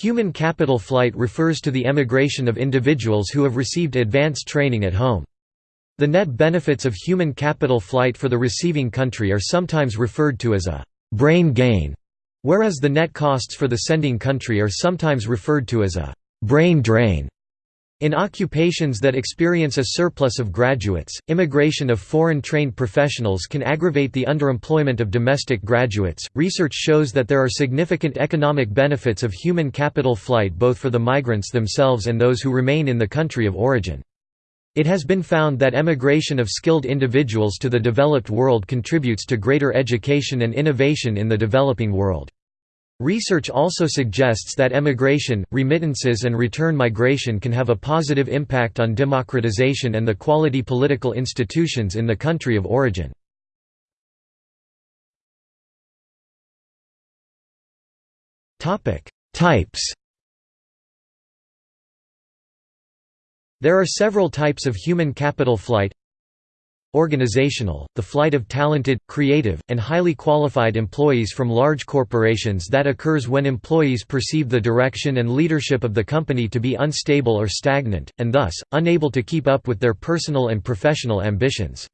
Human capital flight refers to the emigration of individuals who have received advanced training at home. The net benefits of human capital flight for the receiving country are sometimes referred to as a «brain gain», whereas the net costs for the sending country are sometimes referred to as a «brain drain». In occupations that experience a surplus of graduates, immigration of foreign trained professionals can aggravate the underemployment of domestic graduates. Research shows that there are significant economic benefits of human capital flight both for the migrants themselves and those who remain in the country of origin. It has been found that emigration of skilled individuals to the developed world contributes to greater education and innovation in the developing world. Research also suggests that emigration, remittances and return migration can have a positive impact on democratization and the quality political institutions in the country of origin. Types There are several types of human capital flight Organizational, the flight of talented, creative, and highly qualified employees from large corporations that occurs when employees perceive the direction and leadership of the company to be unstable or stagnant, and thus, unable to keep up with their personal and professional ambitions.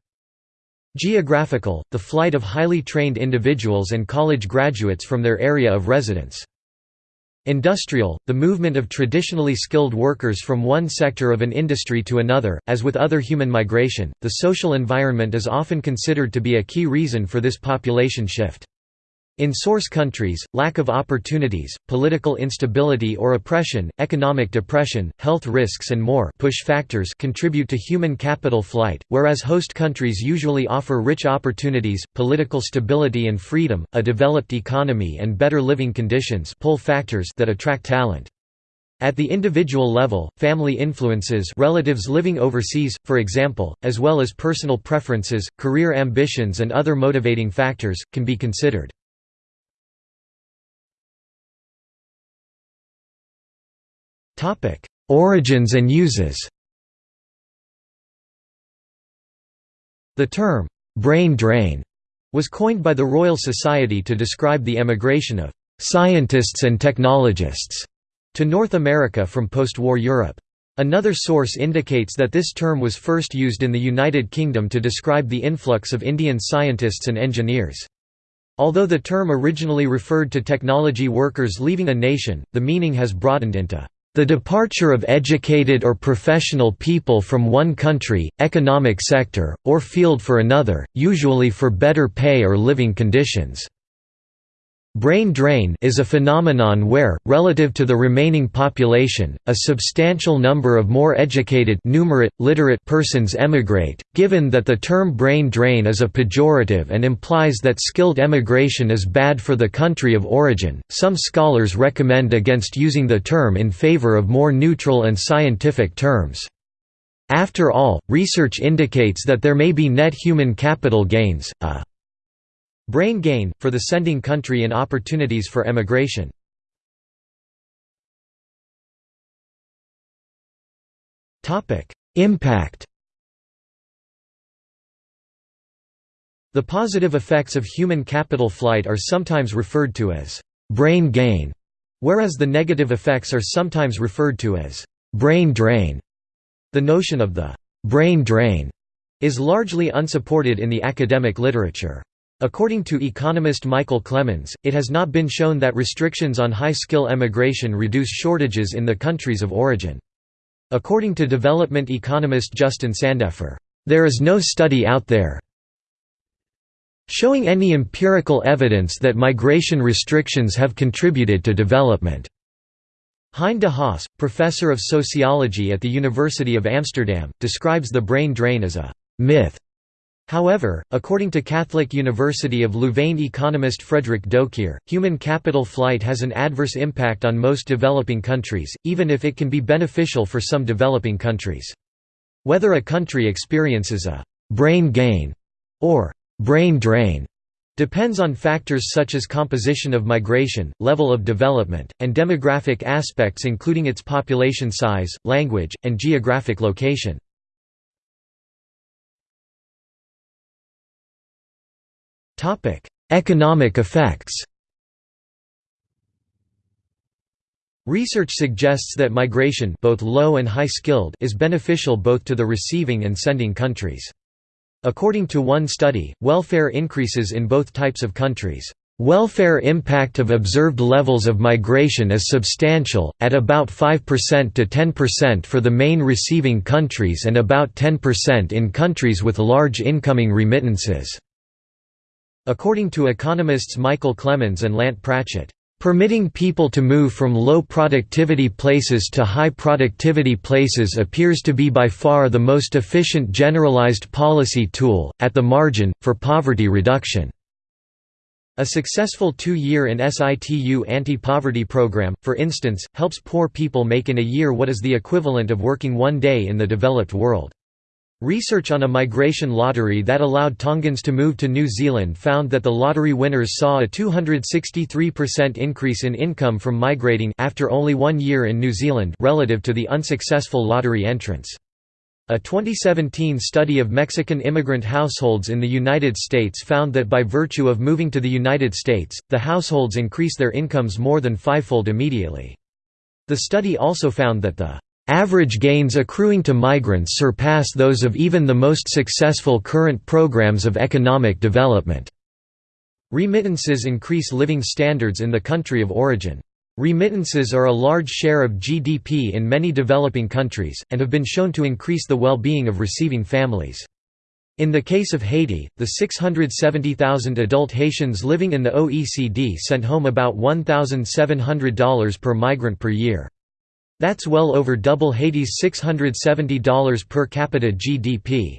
Geographical, the flight of highly trained individuals and college graduates from their area of residence. Industrial, the movement of traditionally skilled workers from one sector of an industry to another. As with other human migration, the social environment is often considered to be a key reason for this population shift. In source countries, lack of opportunities, political instability or oppression, economic depression, health risks and more push factors contribute to human capital flight, whereas host countries usually offer rich opportunities, political stability and freedom, a developed economy and better living conditions pull factors that attract talent. At the individual level, family influences relatives living overseas, for example, as well as personal preferences, career ambitions and other motivating factors, can be considered. Origins and uses The term, "'brain drain' was coined by the Royal Society to describe the emigration of "'scientists and technologists' to North America from post-war Europe. Another source indicates that this term was first used in the United Kingdom to describe the influx of Indian scientists and engineers. Although the term originally referred to technology workers leaving a nation, the meaning has broadened into the departure of educated or professional people from one country, economic sector, or field for another, usually for better pay or living conditions. Brain drain is a phenomenon where, relative to the remaining population, a substantial number of more educated numerate, literate persons emigrate, given that the term brain drain is a pejorative and implies that skilled emigration is bad for the country of origin, some scholars recommend against using the term in favor of more neutral and scientific terms. After all, research indicates that there may be net human capital gains, a Brain gain, for the sending country and opportunities for emigration. Impact The positive effects of human capital flight are sometimes referred to as «brain gain», whereas the negative effects are sometimes referred to as «brain drain». The notion of the «brain drain» is largely unsupported in the academic literature. According to economist Michael Clemens, it has not been shown that restrictions on high-skill emigration reduce shortages in the countries of origin. According to development economist Justin Sandefur, "...there is no study out there showing any empirical evidence that migration restrictions have contributed to development." Hein de Haas, professor of sociology at the University of Amsterdam, describes the brain drain as a «myth» However, according to Catholic University of Louvain economist Frederick Docquier, human capital flight has an adverse impact on most developing countries, even if it can be beneficial for some developing countries. Whether a country experiences a «brain gain» or «brain drain» depends on factors such as composition of migration, level of development, and demographic aspects including its population size, language, and geographic location. Topic: Economic effects. Research suggests that migration both low and high-skilled is beneficial both to the receiving and sending countries. According to one study, welfare increases in both types of countries. Welfare impact of observed levels of migration is substantial, at about 5% to 10% for the main receiving countries and about 10% in countries with large incoming remittances. According to economists Michael Clemens and Lant Pritchett, Permitting people to move from low productivity places to high productivity places appears to be by far the most efficient generalized policy tool, at the margin, for poverty reduction. A successful two-year in situ anti-poverty program, for instance, helps poor people make in a year what is the equivalent of working one day in the developed world. Research on a migration lottery that allowed Tongans to move to New Zealand found that the lottery winners saw a 263% increase in income from migrating after only one year in New Zealand relative to the unsuccessful lottery entrants. A 2017 study of Mexican immigrant households in the United States found that by virtue of moving to the United States, the households increase their incomes more than fivefold immediately. The study also found that the Average gains accruing to migrants surpass those of even the most successful current programs of economic development. Remittances increase living standards in the country of origin. Remittances are a large share of GDP in many developing countries, and have been shown to increase the well-being of receiving families. In the case of Haiti, the 670,000 adult Haitians living in the OECD sent home about $1,700 per migrant per year. That's well over double Haiti's $670 per capita GDP.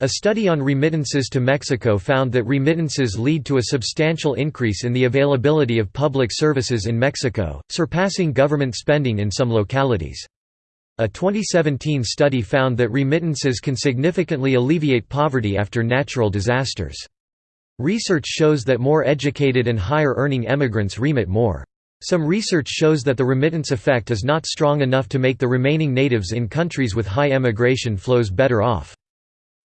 A study on remittances to Mexico found that remittances lead to a substantial increase in the availability of public services in Mexico, surpassing government spending in some localities. A 2017 study found that remittances can significantly alleviate poverty after natural disasters. Research shows that more educated and higher-earning emigrants remit more. Some research shows that the remittance effect is not strong enough to make the remaining natives in countries with high emigration flows better off.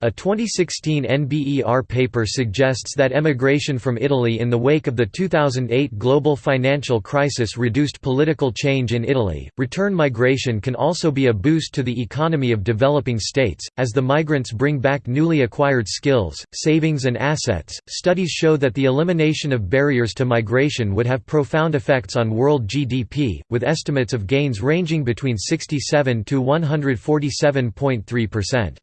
A 2016 NBER paper suggests that emigration from Italy in the wake of the 2008 global financial crisis reduced political change in Italy. Return migration can also be a boost to the economy of developing states, as the migrants bring back newly acquired skills, savings, and assets. Studies show that the elimination of barriers to migration would have profound effects on world GDP, with estimates of gains ranging between 67 to 147.3 percent.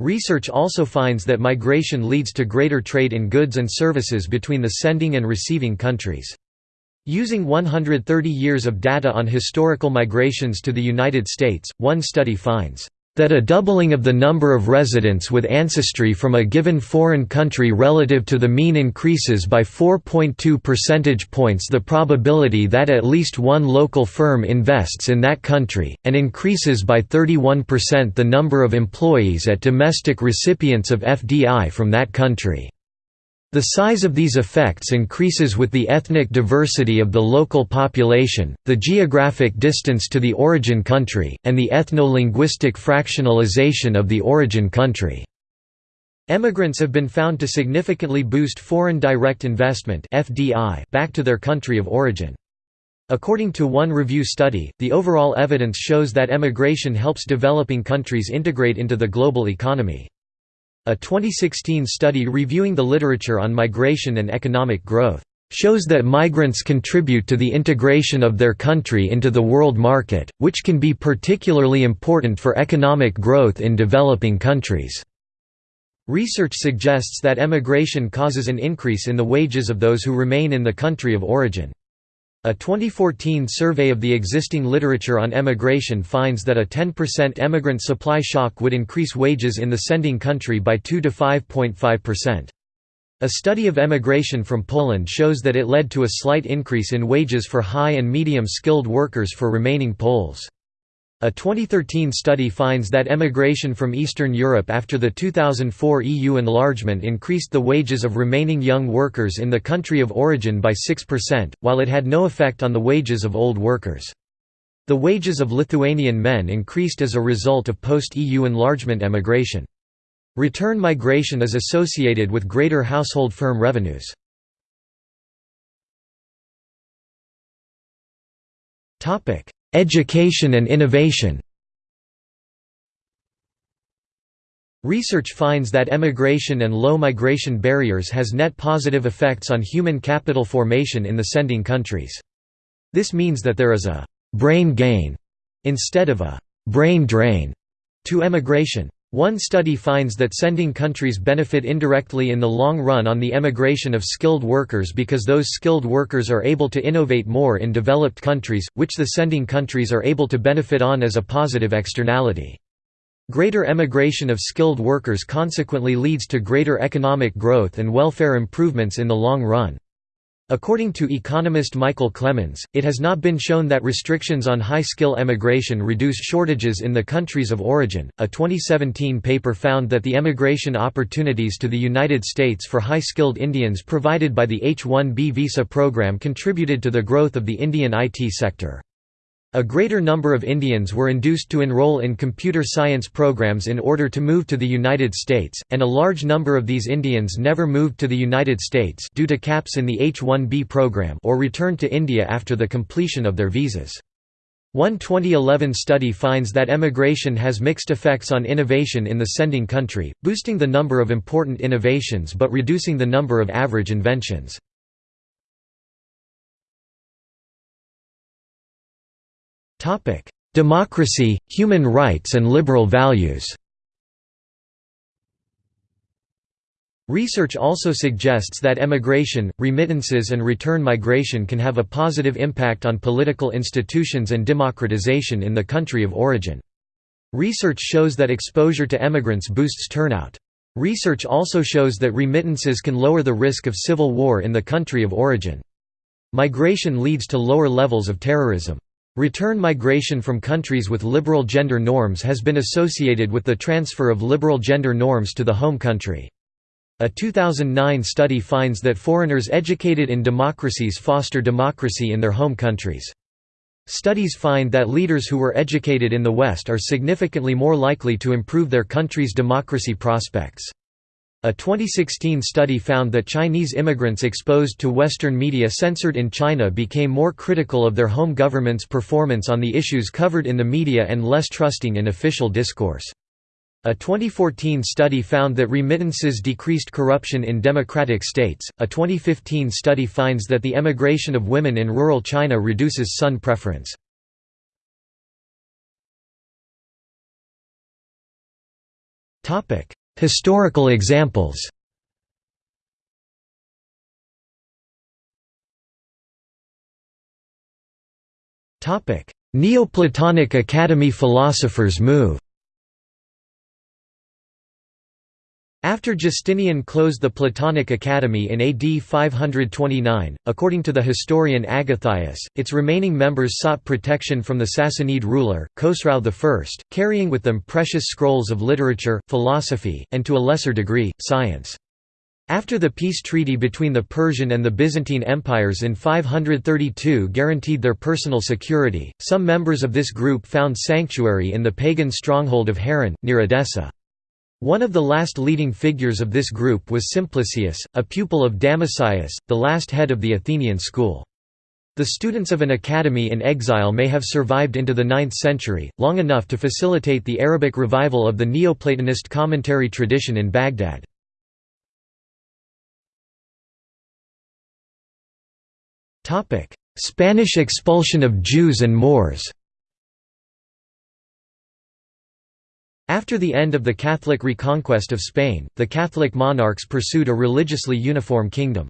Research also finds that migration leads to greater trade in goods and services between the sending and receiving countries. Using 130 years of data on historical migrations to the United States, one study finds that a doubling of the number of residents with ancestry from a given foreign country relative to the mean increases by 4.2 percentage points the probability that at least one local firm invests in that country, and increases by 31% the number of employees at domestic recipients of FDI from that country. The size of these effects increases with the ethnic diversity of the local population, the geographic distance to the origin country, and the ethno-linguistic fractionalization of the origin country. Emigrants have been found to significantly boost foreign direct investment back to their country of origin. According to one review study, the overall evidence shows that emigration helps developing countries integrate into the global economy. A 2016 study reviewing the literature on migration and economic growth shows that migrants contribute to the integration of their country into the world market, which can be particularly important for economic growth in developing countries. Research suggests that emigration causes an increase in the wages of those who remain in the country of origin. A 2014 survey of the existing literature on emigration finds that a 10% emigrant supply shock would increase wages in the sending country by 2 to 5.5%. A study of emigration from Poland shows that it led to a slight increase in wages for high and medium skilled workers for remaining Poles. A 2013 study finds that emigration from Eastern Europe after the 2004 EU enlargement increased the wages of remaining young workers in the country of origin by 6%, while it had no effect on the wages of old workers. The wages of Lithuanian men increased as a result of post-EU enlargement emigration. Return migration is associated with greater household firm revenues. Education and innovation Research finds that emigration and low migration barriers has net positive effects on human capital formation in the sending countries. This means that there is a «brain gain» instead of a «brain drain» to emigration. One study finds that sending countries benefit indirectly in the long run on the emigration of skilled workers because those skilled workers are able to innovate more in developed countries, which the sending countries are able to benefit on as a positive externality. Greater emigration of skilled workers consequently leads to greater economic growth and welfare improvements in the long run. According to economist Michael Clemens, it has not been shown that restrictions on high skill emigration reduce shortages in the countries of origin. A 2017 paper found that the emigration opportunities to the United States for high skilled Indians provided by the H 1B visa program contributed to the growth of the Indian IT sector. A greater number of Indians were induced to enroll in computer science programs in order to move to the United States, and a large number of these Indians never moved to the United States due to caps in the H-1B program or returned to India after the completion of their visas. One 2011 study finds that emigration has mixed effects on innovation in the sending country, boosting the number of important innovations but reducing the number of average inventions. Topic: Democracy, human rights and liberal values. Research also suggests that emigration, remittances and return migration can have a positive impact on political institutions and democratization in the country of origin. Research shows that exposure to emigrants boosts turnout. Research also shows that remittances can lower the risk of civil war in the country of origin. Migration leads to lower levels of terrorism. Return migration from countries with liberal gender norms has been associated with the transfer of liberal gender norms to the home country. A 2009 study finds that foreigners educated in democracies foster democracy in their home countries. Studies find that leaders who were educated in the West are significantly more likely to improve their country's democracy prospects. A 2016 study found that Chinese immigrants exposed to Western media censored in China became more critical of their home government's performance on the issues covered in the media and less trusting in official discourse. A 2014 study found that remittances decreased corruption in democratic states. A 2015 study finds that the emigration of women in rural China reduces son preference. Topic: Historical examples. Neoplatonic Academy philosophers move After Justinian closed the Platonic Academy in AD 529, according to the historian Agathias, its remaining members sought protection from the Sassanid ruler, Khosrau I, carrying with them precious scrolls of literature, philosophy, and to a lesser degree, science. After the peace treaty between the Persian and the Byzantine empires in 532 guaranteed their personal security, some members of this group found sanctuary in the pagan stronghold of Harran, near Edessa. One of the last leading figures of this group was Simplicius, a pupil of Damascius, the last head of the Athenian school. The students of an academy in exile may have survived into the 9th century, long enough to facilitate the Arabic revival of the Neoplatonist commentary tradition in Baghdad. Spanish expulsion of Jews and Moors After the end of the Catholic reconquest of Spain, the Catholic monarchs pursued a religiously uniform kingdom.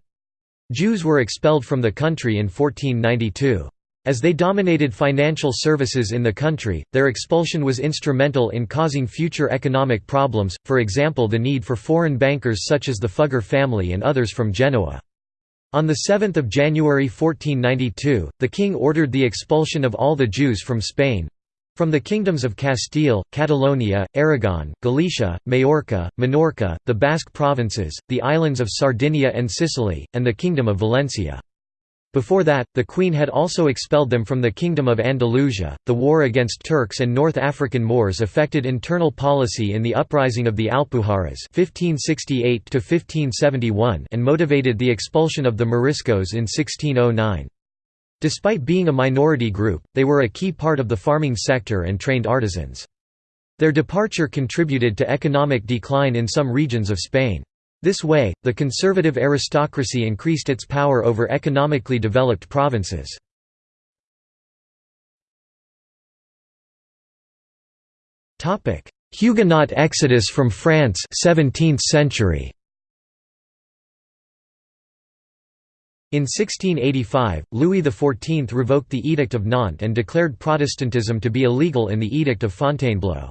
Jews were expelled from the country in 1492. As they dominated financial services in the country, their expulsion was instrumental in causing future economic problems, for example the need for foreign bankers such as the Fugger family and others from Genoa. On 7 January 1492, the king ordered the expulsion of all the Jews from Spain, from the kingdoms of Castile, Catalonia, Aragon, Galicia, Majorca, Minorca, the Basque provinces, the islands of Sardinia and Sicily, and the Kingdom of Valencia. Before that, the Queen had also expelled them from the Kingdom of Andalusia. The war against Turks and North African Moors affected internal policy in the uprising of the Alpujarras (1568–1571) and motivated the expulsion of the Moriscos in 1609. Despite being a minority group, they were a key part of the farming sector and trained artisans. Their departure contributed to economic decline in some regions of Spain. This way, the conservative aristocracy increased its power over economically developed provinces. Huguenot exodus from France 17th century. In 1685, Louis XIV revoked the Edict of Nantes and declared Protestantism to be illegal in the Edict of Fontainebleau.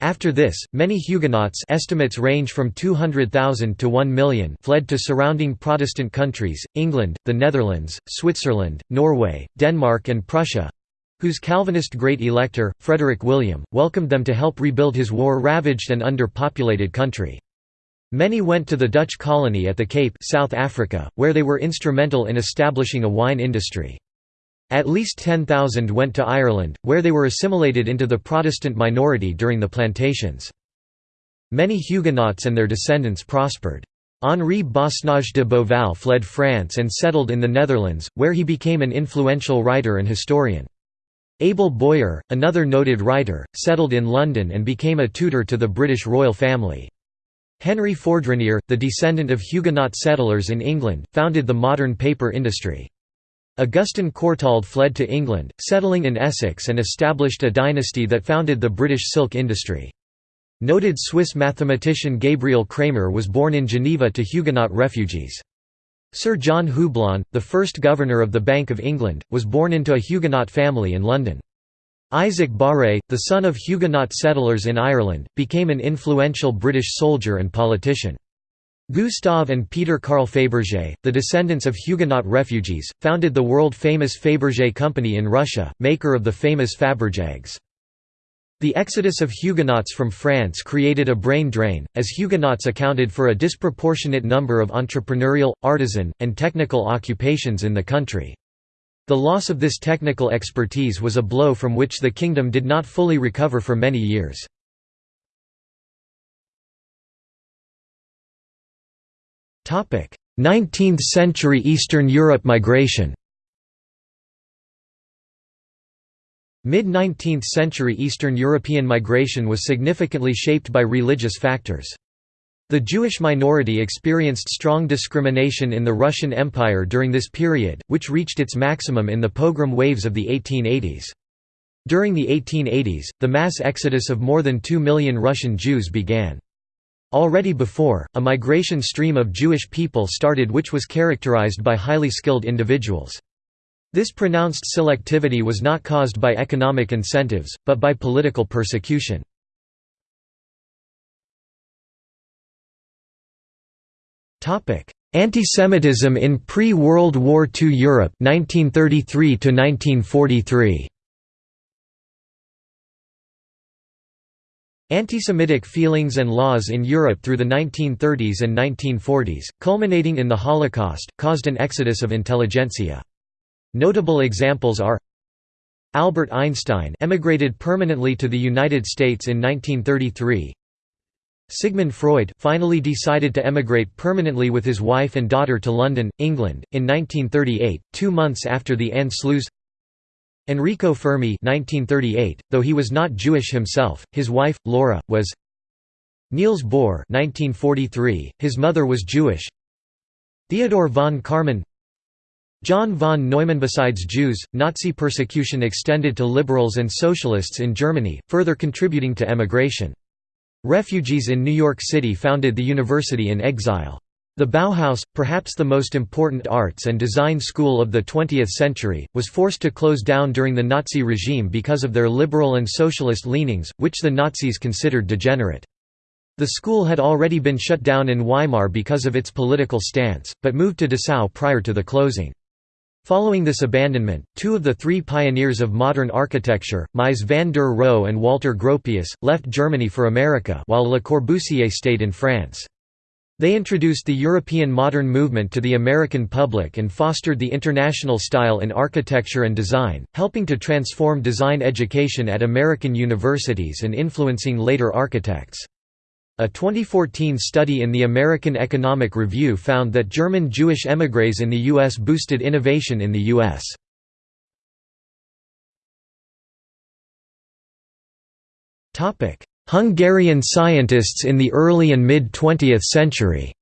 After this, many Huguenots estimates range from 200,000 to 1 million fled to surrounding Protestant countries, England, the Netherlands, Switzerland, Norway, Denmark and Prussia—whose Calvinist Great Elector, Frederick William, welcomed them to help rebuild his war-ravaged and under-populated country. Many went to the Dutch colony at the Cape South Africa, where they were instrumental in establishing a wine industry. At least 10,000 went to Ireland, where they were assimilated into the Protestant minority during the plantations. Many Huguenots and their descendants prospered. Henri Basnage de Beauval fled France and settled in the Netherlands, where he became an influential writer and historian. Abel Boyer, another noted writer, settled in London and became a tutor to the British royal family. Henry Fourdrinier, the descendant of Huguenot settlers in England, founded the modern paper industry. Augustin Courtauld fled to England, settling in Essex and established a dynasty that founded the British silk industry. Noted Swiss mathematician Gabriel Cramer was born in Geneva to Huguenot refugees. Sir John Houblon, the first governor of the Bank of England, was born into a Huguenot family in London. Isaac Barré, the son of Huguenot settlers in Ireland, became an influential British soldier and politician. Gustave and Peter Carl Fabergé, the descendants of Huguenot refugees, founded the world-famous Fabergé Company in Russia, maker of the famous Fabergés. The exodus of Huguenots from France created a brain drain, as Huguenots accounted for a disproportionate number of entrepreneurial, artisan, and technical occupations in the country. The loss of this technical expertise was a blow from which the kingdom did not fully recover for many years. Topic: 19th century Eastern Europe migration. Mid-19th century Eastern European migration was significantly shaped by religious factors. The Jewish minority experienced strong discrimination in the Russian Empire during this period, which reached its maximum in the pogrom waves of the 1880s. During the 1880s, the mass exodus of more than 2 million Russian Jews began. Already before, a migration stream of Jewish people started which was characterized by highly skilled individuals. This pronounced selectivity was not caused by economic incentives, but by political persecution. Antisemitism in pre-World War II Europe 1933 1943. Antisemitic feelings and laws in Europe through the 1930s and 1940s, culminating in the Holocaust, caused an exodus of intelligentsia. Notable examples are Albert Einstein emigrated permanently to the United States in 1933 Sigmund Freud finally decided to emigrate permanently with his wife and daughter to London, England, in 1938, two months after the Anschluss Enrico Fermi 1938, though he was not Jewish himself, his wife, Laura, was Niels Bohr 1943, his mother was Jewish Theodor von Karman John von Neumann Besides Jews, Nazi persecution extended to liberals and socialists in Germany, further contributing to emigration. Refugees in New York City founded the university in exile. The Bauhaus, perhaps the most important arts and design school of the 20th century, was forced to close down during the Nazi regime because of their liberal and socialist leanings, which the Nazis considered degenerate. The school had already been shut down in Weimar because of its political stance, but moved to Dessau prior to the closing. Following this abandonment, two of the three pioneers of modern architecture, Mies van der Rohe and Walter Gropius, left Germany for America while Le Corbusier stayed in France. They introduced the European modern movement to the American public and fostered the international style in architecture and design, helping to transform design education at American universities and influencing later architects. A 2014 study in the American Economic Review found that German Jewish émigrés in the U.S. boosted innovation in the U.S. Hungarian scientists in the early and mid-20th century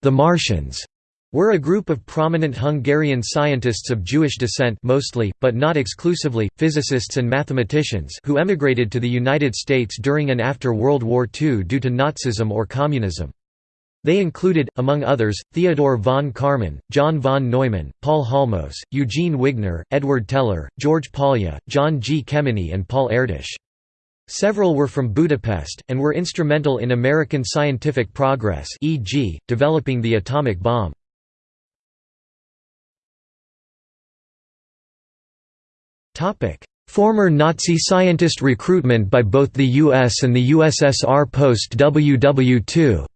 The Martians were a group of prominent Hungarian scientists of Jewish descent mostly, but not exclusively, physicists and mathematicians who emigrated to the United States during and after World War II due to Nazism or communism. They included, among others, Theodor von Karman, John von Neumann, Paul Halmos, Eugene Wigner, Edward Teller, George Polya, John G. Kemeny and Paul Erdős. Several were from Budapest, and were instrumental in American scientific progress e.g., developing the atomic bomb. Former Nazi scientist recruitment by both the US and the USSR post WW2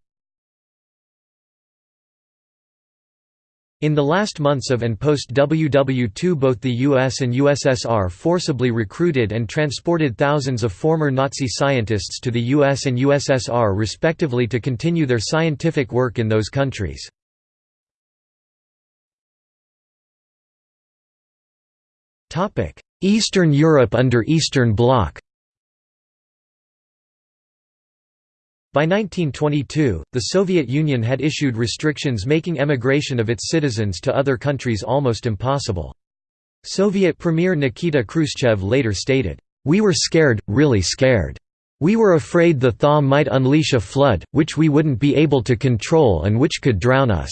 In the last months of and post-WW2 both the US and USSR forcibly recruited and transported thousands of former Nazi scientists to the US and USSR respectively to continue their scientific work in those countries. Eastern Europe under Eastern Bloc By 1922, the Soviet Union had issued restrictions making emigration of its citizens to other countries almost impossible. Soviet Premier Nikita Khrushchev later stated, "...we were scared, really scared. We were afraid the thaw might unleash a flood, which we wouldn't be able to control and which could drown us.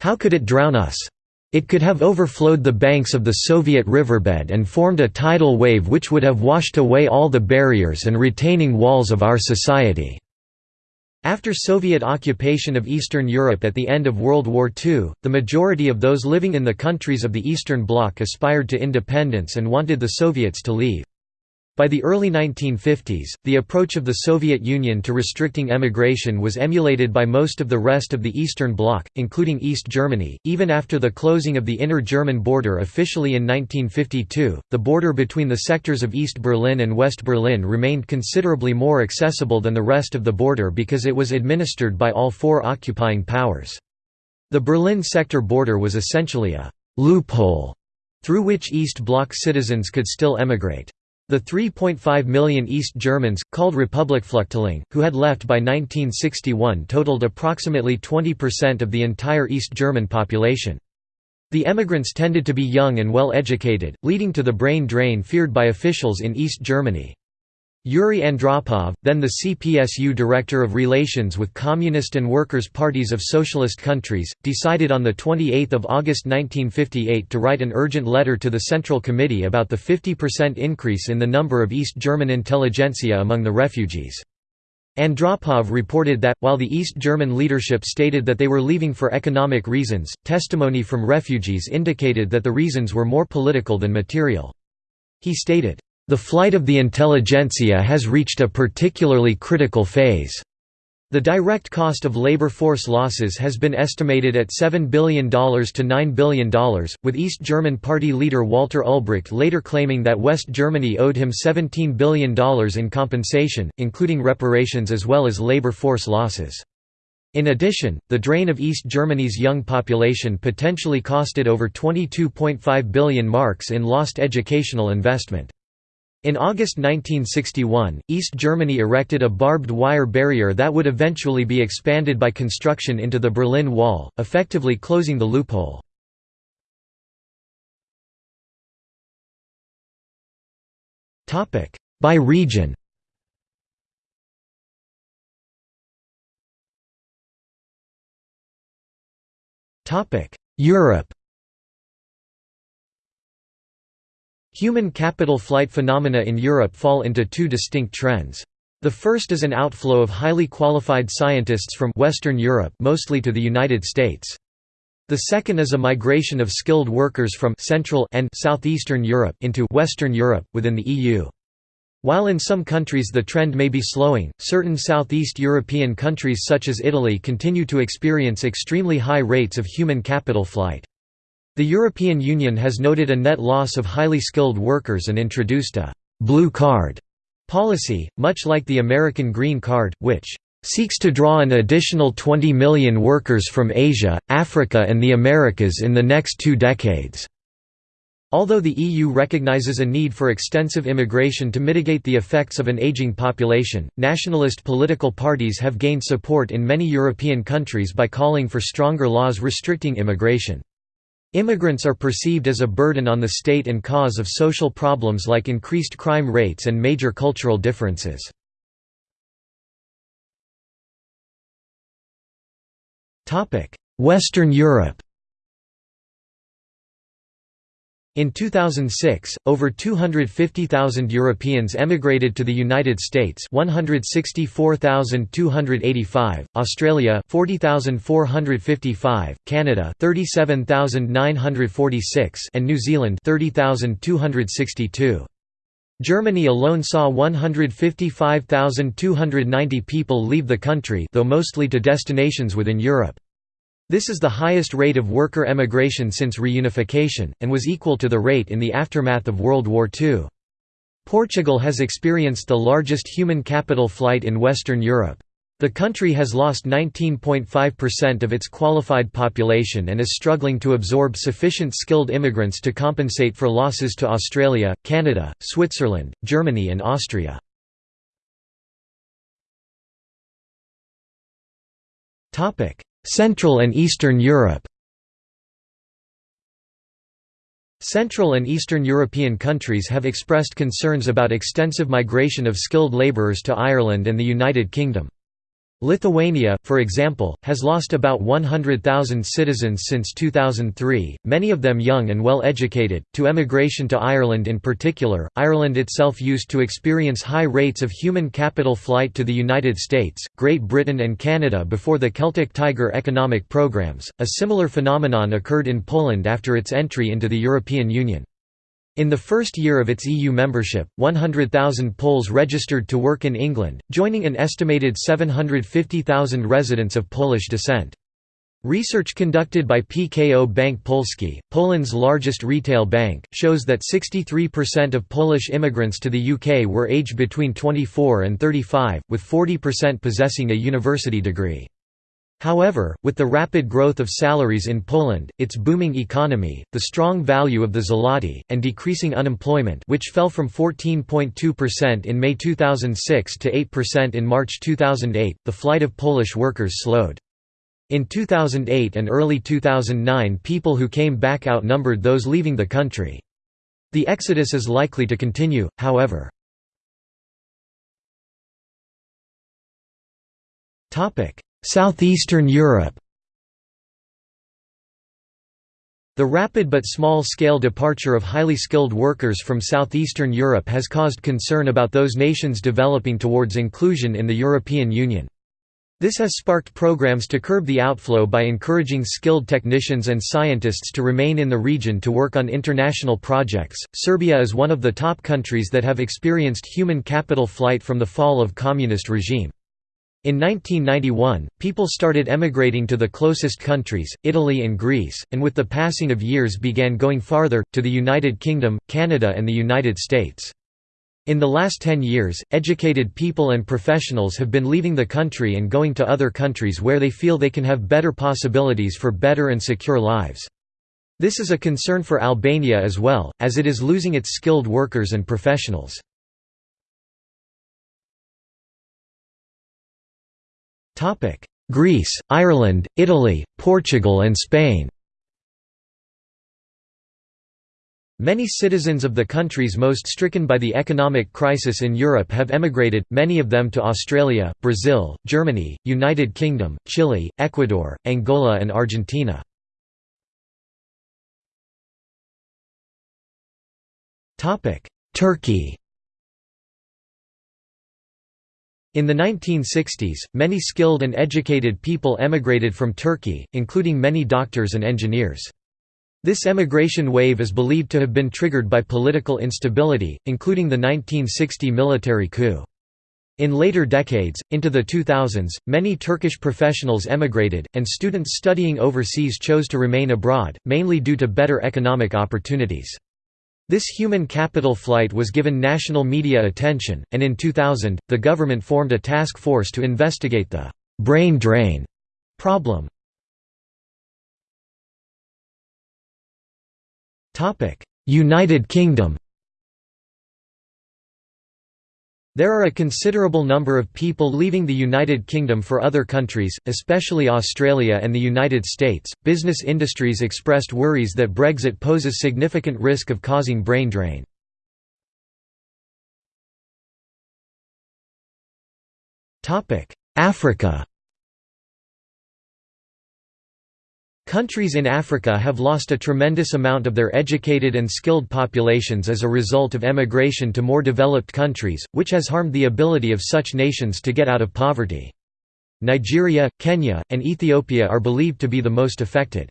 How could it drown us? It could have overflowed the banks of the Soviet riverbed and formed a tidal wave which would have washed away all the barriers and retaining walls of our society." After Soviet occupation of Eastern Europe at the end of World War II, the majority of those living in the countries of the Eastern Bloc aspired to independence and wanted the Soviets to leave. By the early 1950s, the approach of the Soviet Union to restricting emigration was emulated by most of the rest of the Eastern Bloc, including East Germany. Even after the closing of the inner German border officially in 1952, the border between the sectors of East Berlin and West Berlin remained considerably more accessible than the rest of the border because it was administered by all four occupying powers. The Berlin sector border was essentially a loophole through which East Bloc citizens could still emigrate. The 3.5 million East Germans, called Republikflüchtlinge, who had left by 1961 totaled approximately 20% of the entire East German population. The emigrants tended to be young and well educated, leading to the brain drain feared by officials in East Germany. Yuri Andropov, then the CPSU Director of Relations with Communist and Workers' Parties of Socialist countries, decided on 28 August 1958 to write an urgent letter to the Central Committee about the 50% increase in the number of East German intelligentsia among the refugees. Andropov reported that, while the East German leadership stated that they were leaving for economic reasons, testimony from refugees indicated that the reasons were more political than material. He stated, the flight of the intelligentsia has reached a particularly critical phase. The direct cost of labor force losses has been estimated at $7 billion to $9 billion, with East German party leader Walter Ulbricht later claiming that West Germany owed him $17 billion in compensation, including reparations as well as labor force losses. In addition, the drain of East Germany's young population potentially costed over 22.5 billion marks in lost educational investment. In August 1961, East Germany erected a barbed wire barrier that would eventually be expanded by construction into the Berlin Wall, effectively closing the loophole. By region. Europe Human capital flight phenomena in Europe fall into two distinct trends. The first is an outflow of highly qualified scientists from Western Europe mostly to the United States. The second is a migration of skilled workers from Central and Southeastern Europe into Western Europe, within the EU. While in some countries the trend may be slowing, certain Southeast European countries such as Italy continue to experience extremely high rates of human capital flight. The European Union has noted a net loss of highly skilled workers and introduced a «blue card» policy, much like the American Green Card, which «seeks to draw an additional 20 million workers from Asia, Africa and the Americas in the next two decades». Although the EU recognizes a need for extensive immigration to mitigate the effects of an aging population, nationalist political parties have gained support in many European countries by calling for stronger laws restricting immigration. Immigrants are perceived as a burden on the state and cause of social problems like increased crime rates and major cultural differences. Western Europe In 2006, over 250,000 Europeans emigrated to the United States 164,285, Australia 40,455, Canada 37,946 and New Zealand 30,262. Germany alone saw 155,290 people leave the country though mostly to destinations within Europe. This is the highest rate of worker emigration since reunification, and was equal to the rate in the aftermath of World War II. Portugal has experienced the largest human capital flight in Western Europe. The country has lost 19.5% of its qualified population and is struggling to absorb sufficient skilled immigrants to compensate for losses to Australia, Canada, Switzerland, Germany and Austria. Central and Eastern Europe Central and Eastern European countries have expressed concerns about extensive migration of skilled labourers to Ireland and the United Kingdom. Lithuania, for example, has lost about 100,000 citizens since 2003, many of them young and well educated, to emigration to Ireland in particular. Ireland itself used to experience high rates of human capital flight to the United States, Great Britain, and Canada before the Celtic Tiger economic programs. A similar phenomenon occurred in Poland after its entry into the European Union. In the first year of its EU membership, 100,000 Poles registered to work in England, joining an estimated 750,000 residents of Polish descent. Research conducted by PKO Bank Polski, Poland's largest retail bank, shows that 63% of Polish immigrants to the UK were aged between 24 and 35, with 40% possessing a university degree. However, with the rapid growth of salaries in Poland, its booming economy, the strong value of the zloty, and decreasing unemployment which fell from 14.2% in May 2006 to 8% in March 2008, the flight of Polish workers slowed. In 2008 and early 2009 people who came back outnumbered those leaving the country. The exodus is likely to continue, however. Southeastern Europe The rapid but small-scale departure of highly skilled workers from southeastern Europe has caused concern about those nations developing towards inclusion in the European Union. This has sparked programs to curb the outflow by encouraging skilled technicians and scientists to remain in the region to work on international projects. Serbia is one of the top countries that have experienced human capital flight from the fall of communist regime. In 1991, people started emigrating to the closest countries, Italy and Greece, and with the passing of years began going farther, to the United Kingdom, Canada and the United States. In the last ten years, educated people and professionals have been leaving the country and going to other countries where they feel they can have better possibilities for better and secure lives. This is a concern for Albania as well, as it is losing its skilled workers and professionals. Greece, Ireland, Italy, Portugal and Spain Many citizens of the countries most stricken by the economic crisis in Europe have emigrated, many of them to Australia, Brazil, Germany, United Kingdom, Chile, Ecuador, Angola and Argentina. Turkey In the 1960s, many skilled and educated people emigrated from Turkey, including many doctors and engineers. This emigration wave is believed to have been triggered by political instability, including the 1960 military coup. In later decades, into the 2000s, many Turkish professionals emigrated, and students studying overseas chose to remain abroad, mainly due to better economic opportunities. This human capital flight was given national media attention, and in 2000, the government formed a task force to investigate the «brain drain» problem. United Kingdom There are a considerable number of people leaving the United Kingdom for other countries, especially Australia and the United States. Business industries expressed worries that Brexit poses significant risk of causing brain drain. Africa Countries in Africa have lost a tremendous amount of their educated and skilled populations as a result of emigration to more developed countries, which has harmed the ability of such nations to get out of poverty. Nigeria, Kenya, and Ethiopia are believed to be the most affected.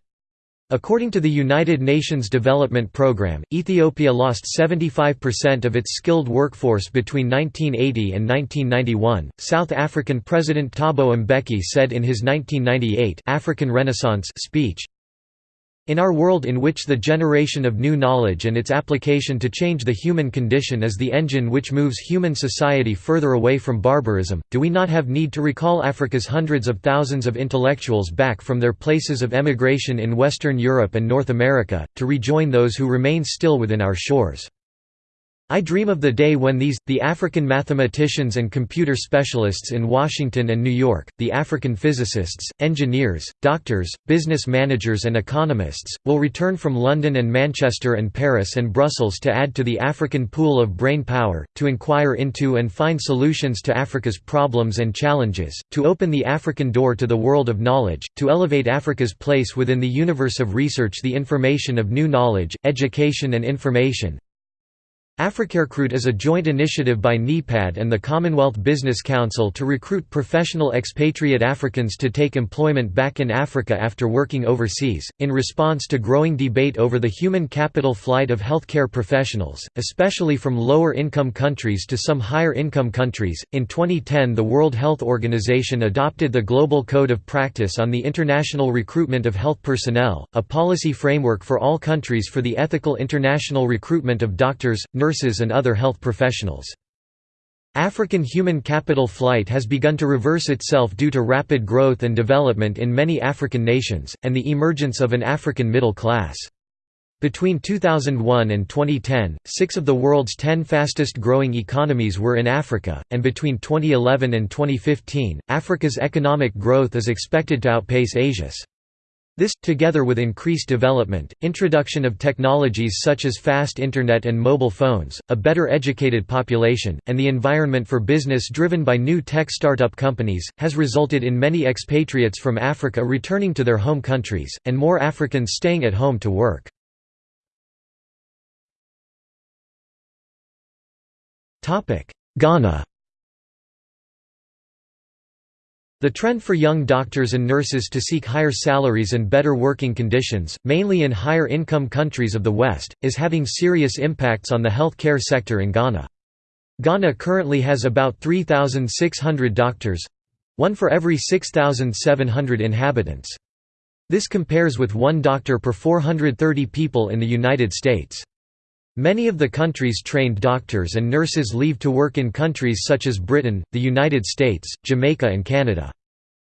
According to the United Nations Development Programme, Ethiopia lost 75% of its skilled workforce between 1980 and 1991. South African President Thabo Mbeki said in his 1998 African Renaissance speech, in our world in which the generation of new knowledge and its application to change the human condition is the engine which moves human society further away from barbarism, do we not have need to recall Africa's hundreds of thousands of intellectuals back from their places of emigration in Western Europe and North America, to rejoin those who remain still within our shores? I dream of the day when these, the African mathematicians and computer specialists in Washington and New York, the African physicists, engineers, doctors, business managers and economists, will return from London and Manchester and Paris and Brussels to add to the African pool of brain power, to inquire into and find solutions to Africa's problems and challenges, to open the African door to the world of knowledge, to elevate Africa's place within the universe of research the information of new knowledge, education and information, AfricaRecruit is a joint initiative by NEPAD and the Commonwealth Business Council to recruit professional expatriate Africans to take employment back in Africa after working overseas, in response to growing debate over the human capital flight of healthcare professionals, especially from lower income countries to some higher income countries. In 2010, the World Health Organization adopted the Global Code of Practice on the International Recruitment of Health Personnel, a policy framework for all countries for the ethical international recruitment of doctors, nurses, nurses and other health professionals. African human capital flight has begun to reverse itself due to rapid growth and development in many African nations, and the emergence of an African middle class. Between 2001 and 2010, six of the world's ten fastest growing economies were in Africa, and between 2011 and 2015, Africa's economic growth is expected to outpace Asia's. This, together with increased development, introduction of technologies such as fast internet and mobile phones, a better educated population, and the environment for business driven by new tech startup companies, has resulted in many expatriates from Africa returning to their home countries, and more Africans staying at home to work. Ghana the trend for young doctors and nurses to seek higher salaries and better working conditions, mainly in higher income countries of the West, is having serious impacts on the health care sector in Ghana. Ghana currently has about 3,600 doctors—one for every 6,700 inhabitants. This compares with one doctor per 430 people in the United States. Many of the country's trained doctors and nurses leave to work in countries such as Britain, the United States, Jamaica and Canada.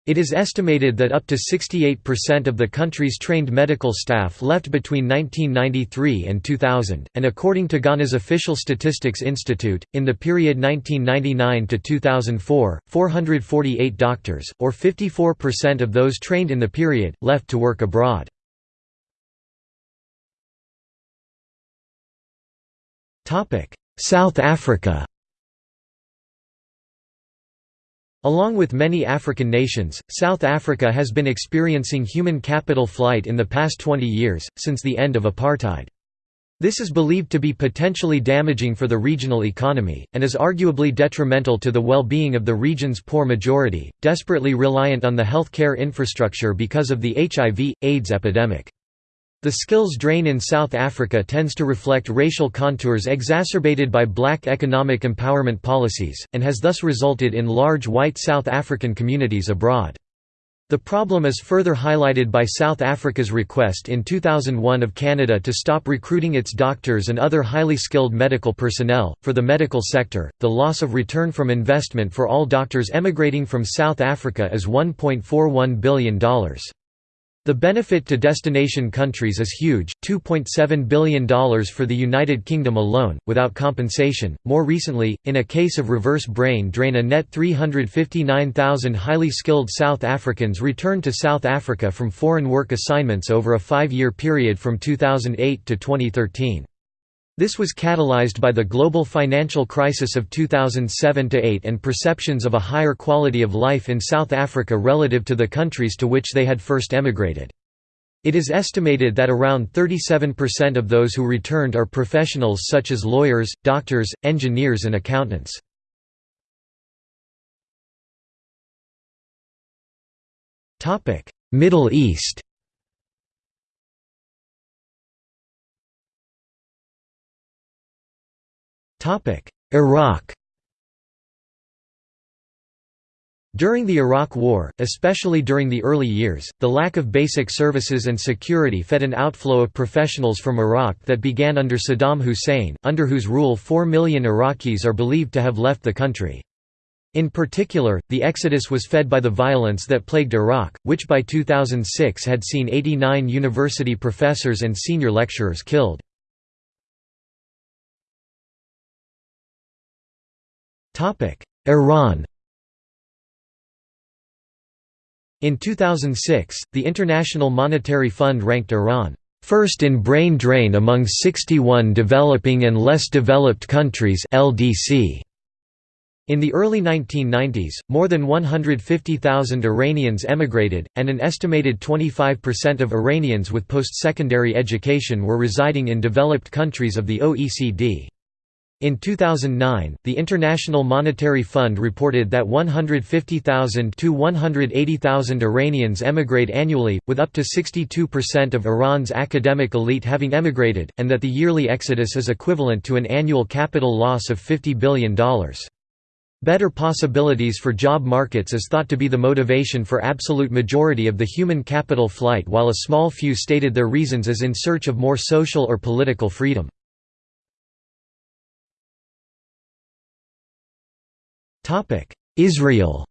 It is estimated that up to 68% of the country's trained medical staff left between 1993 and 2000, and according to Ghana's Official Statistics Institute, in the period 1999 to 2004, 448 doctors, or 54% of those trained in the period, left to work abroad. South Africa Along with many African nations, South Africa has been experiencing human capital flight in the past 20 years, since the end of apartheid. This is believed to be potentially damaging for the regional economy, and is arguably detrimental to the well-being of the region's poor majority, desperately reliant on the healthcare infrastructure because of the HIV, AIDS epidemic. The skills drain in South Africa tends to reflect racial contours exacerbated by black economic empowerment policies, and has thus resulted in large white South African communities abroad. The problem is further highlighted by South Africa's request in 2001 of Canada to stop recruiting its doctors and other highly skilled medical personnel. For the medical sector, the loss of return from investment for all doctors emigrating from South Africa is $1.41 billion. The benefit to destination countries is huge $2.7 billion for the United Kingdom alone, without compensation. More recently, in a case of reverse brain drain, a net 359,000 highly skilled South Africans returned to South Africa from foreign work assignments over a five year period from 2008 to 2013. This was catalyzed by the global financial crisis of 2007–8 and perceptions of a higher quality of life in South Africa relative to the countries to which they had first emigrated. It is estimated that around 37% of those who returned are professionals such as lawyers, doctors, engineers and accountants. Middle East Iraq During the Iraq War, especially during the early years, the lack of basic services and security fed an outflow of professionals from Iraq that began under Saddam Hussein, under whose rule 4 million Iraqis are believed to have left the country. In particular, the exodus was fed by the violence that plagued Iraq, which by 2006 had seen 89 university professors and senior lecturers killed. Iran In 2006, the International Monetary Fund ranked Iran first in brain drain among 61 developing and less developed countries LDC. In the early 1990s, more than 150,000 Iranians emigrated, and an estimated 25% of Iranians with post-secondary education were residing in developed countries of the OECD. In 2009, the International Monetary Fund reported that 150,000 to 180,000 Iranians emigrate annually, with up to 62% of Iran's academic elite having emigrated, and that the yearly exodus is equivalent to an annual capital loss of $50 billion. Better possibilities for job markets is thought to be the motivation for absolute majority of the human capital flight while a small few stated their reasons as in search of more social or political freedom. Israel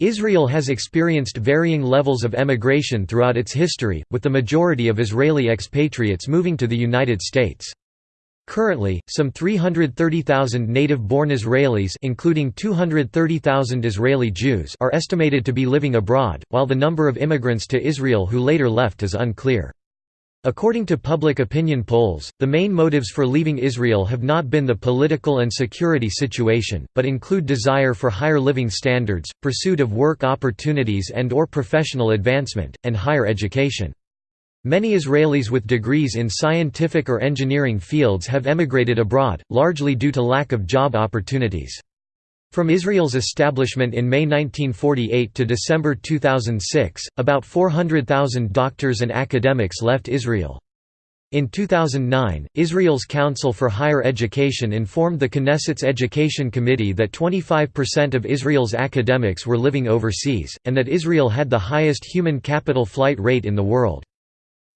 Israel has experienced varying levels of emigration throughout its history, with the majority of Israeli expatriates moving to the United States. Currently, some 330,000 native-born Israelis including 230,000 Israeli Jews are estimated to be living abroad, while the number of immigrants to Israel who later left is unclear. According to public opinion polls, the main motives for leaving Israel have not been the political and security situation, but include desire for higher living standards, pursuit of work opportunities and or professional advancement, and higher education. Many Israelis with degrees in scientific or engineering fields have emigrated abroad, largely due to lack of job opportunities. From Israel's establishment in May 1948 to December 2006, about 400,000 doctors and academics left Israel. In 2009, Israel's Council for Higher Education informed the Knesset's Education Committee that 25% of Israel's academics were living overseas, and that Israel had the highest human capital flight rate in the world.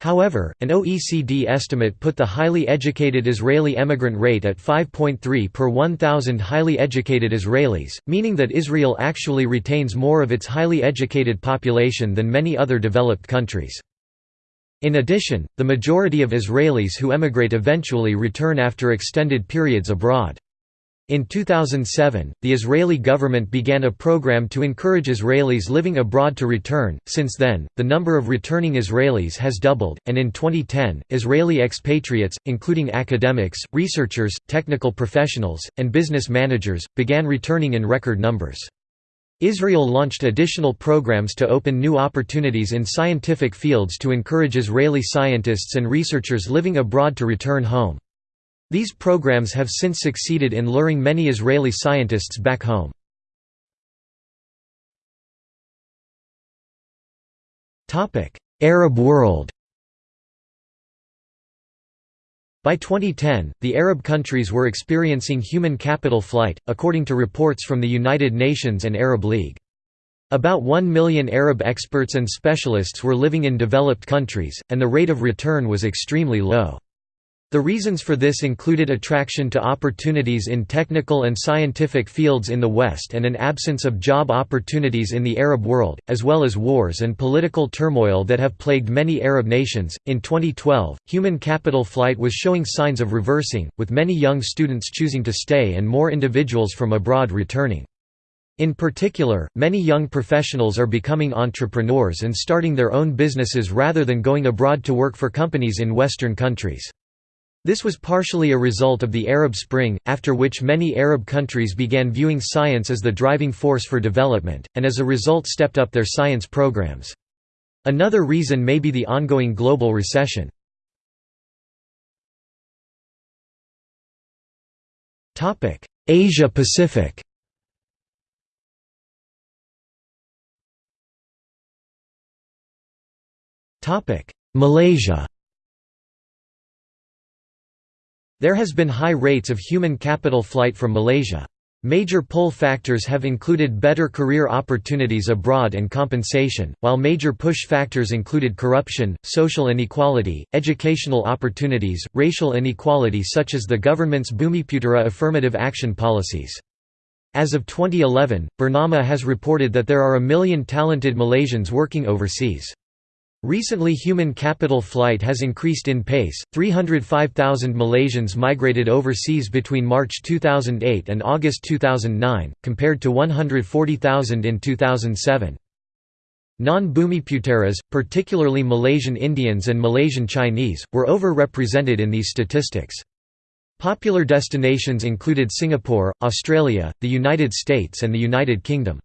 However, an OECD estimate put the highly educated Israeli emigrant rate at 5.3 per 1,000 highly educated Israelis, meaning that Israel actually retains more of its highly educated population than many other developed countries. In addition, the majority of Israelis who emigrate eventually return after extended periods abroad. In 2007, the Israeli government began a program to encourage Israelis living abroad to return. Since then, the number of returning Israelis has doubled, and in 2010, Israeli expatriates, including academics, researchers, technical professionals, and business managers, began returning in record numbers. Israel launched additional programs to open new opportunities in scientific fields to encourage Israeli scientists and researchers living abroad to return home. These programs have since succeeded in luring many Israeli scientists back home. Arab world By 2010, the Arab countries were experiencing human capital flight, according to reports from the United Nations and Arab League. About 1 million Arab experts and specialists were living in developed countries, and the rate of return was extremely low. The reasons for this included attraction to opportunities in technical and scientific fields in the West and an absence of job opportunities in the Arab world, as well as wars and political turmoil that have plagued many Arab nations. In 2012, human capital flight was showing signs of reversing, with many young students choosing to stay and more individuals from abroad returning. In particular, many young professionals are becoming entrepreneurs and starting their own businesses rather than going abroad to work for companies in Western countries. This was partially a result of the Arab Spring, after which many Arab countries began viewing science as the driving force for development, and as a result stepped up their science programs. Another reason may be the ongoing global recession. Asia Pacific Malaysia There has been high rates of human capital flight from Malaysia. Major pull factors have included better career opportunities abroad and compensation, while major push factors included corruption, social inequality, educational opportunities, racial inequality such as the government's Bumiputera affirmative action policies. As of 2011, Bernama has reported that there are a million talented Malaysians working overseas. Recently human capital flight has increased in pace, 305,000 Malaysians migrated overseas between March 2008 and August 2009, compared to 140,000 in 2007. Non-Bumiputeras, particularly Malaysian Indians and Malaysian Chinese, were overrepresented in these statistics. Popular destinations included Singapore, Australia, the United States and the United Kingdom.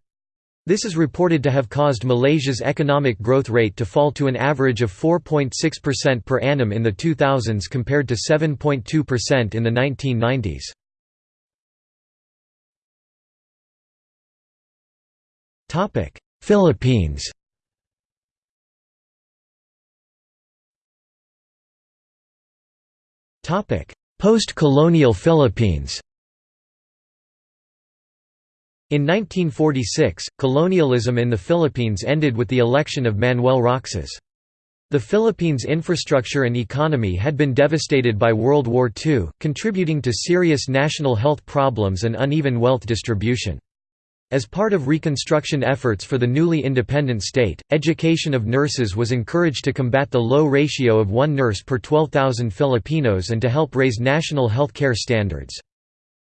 This is reported to have caused Malaysia's economic growth rate to fall to an average of 4.6% per annum in the 2000s compared to 7.2% in the 1990s. Philippines Post-colonial Philippines in 1946, colonialism in the Philippines ended with the election of Manuel Roxas. The Philippines' infrastructure and economy had been devastated by World War II, contributing to serious national health problems and uneven wealth distribution. As part of reconstruction efforts for the newly independent state, education of nurses was encouraged to combat the low ratio of one nurse per 12,000 Filipinos and to help raise national health care standards.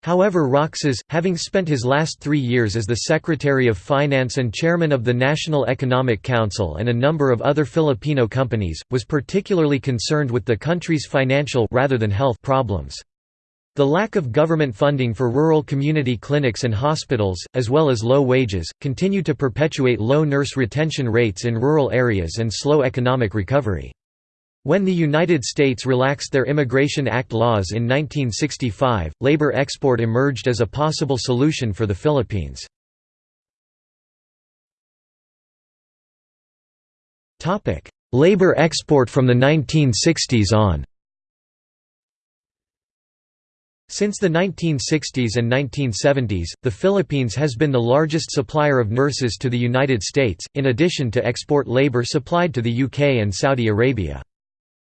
However Roxas, having spent his last three years as the Secretary of Finance and Chairman of the National Economic Council and a number of other Filipino companies, was particularly concerned with the country's financial rather than health problems. The lack of government funding for rural community clinics and hospitals, as well as low wages, continue to perpetuate low nurse retention rates in rural areas and slow economic recovery. When the United States relaxed their Immigration Act laws in 1965, labor export emerged as a possible solution for the Philippines. labor export from the 1960s on Since the 1960s and 1970s, the Philippines has been the largest supplier of nurses to the United States, in addition to export labor supplied to the UK and Saudi Arabia.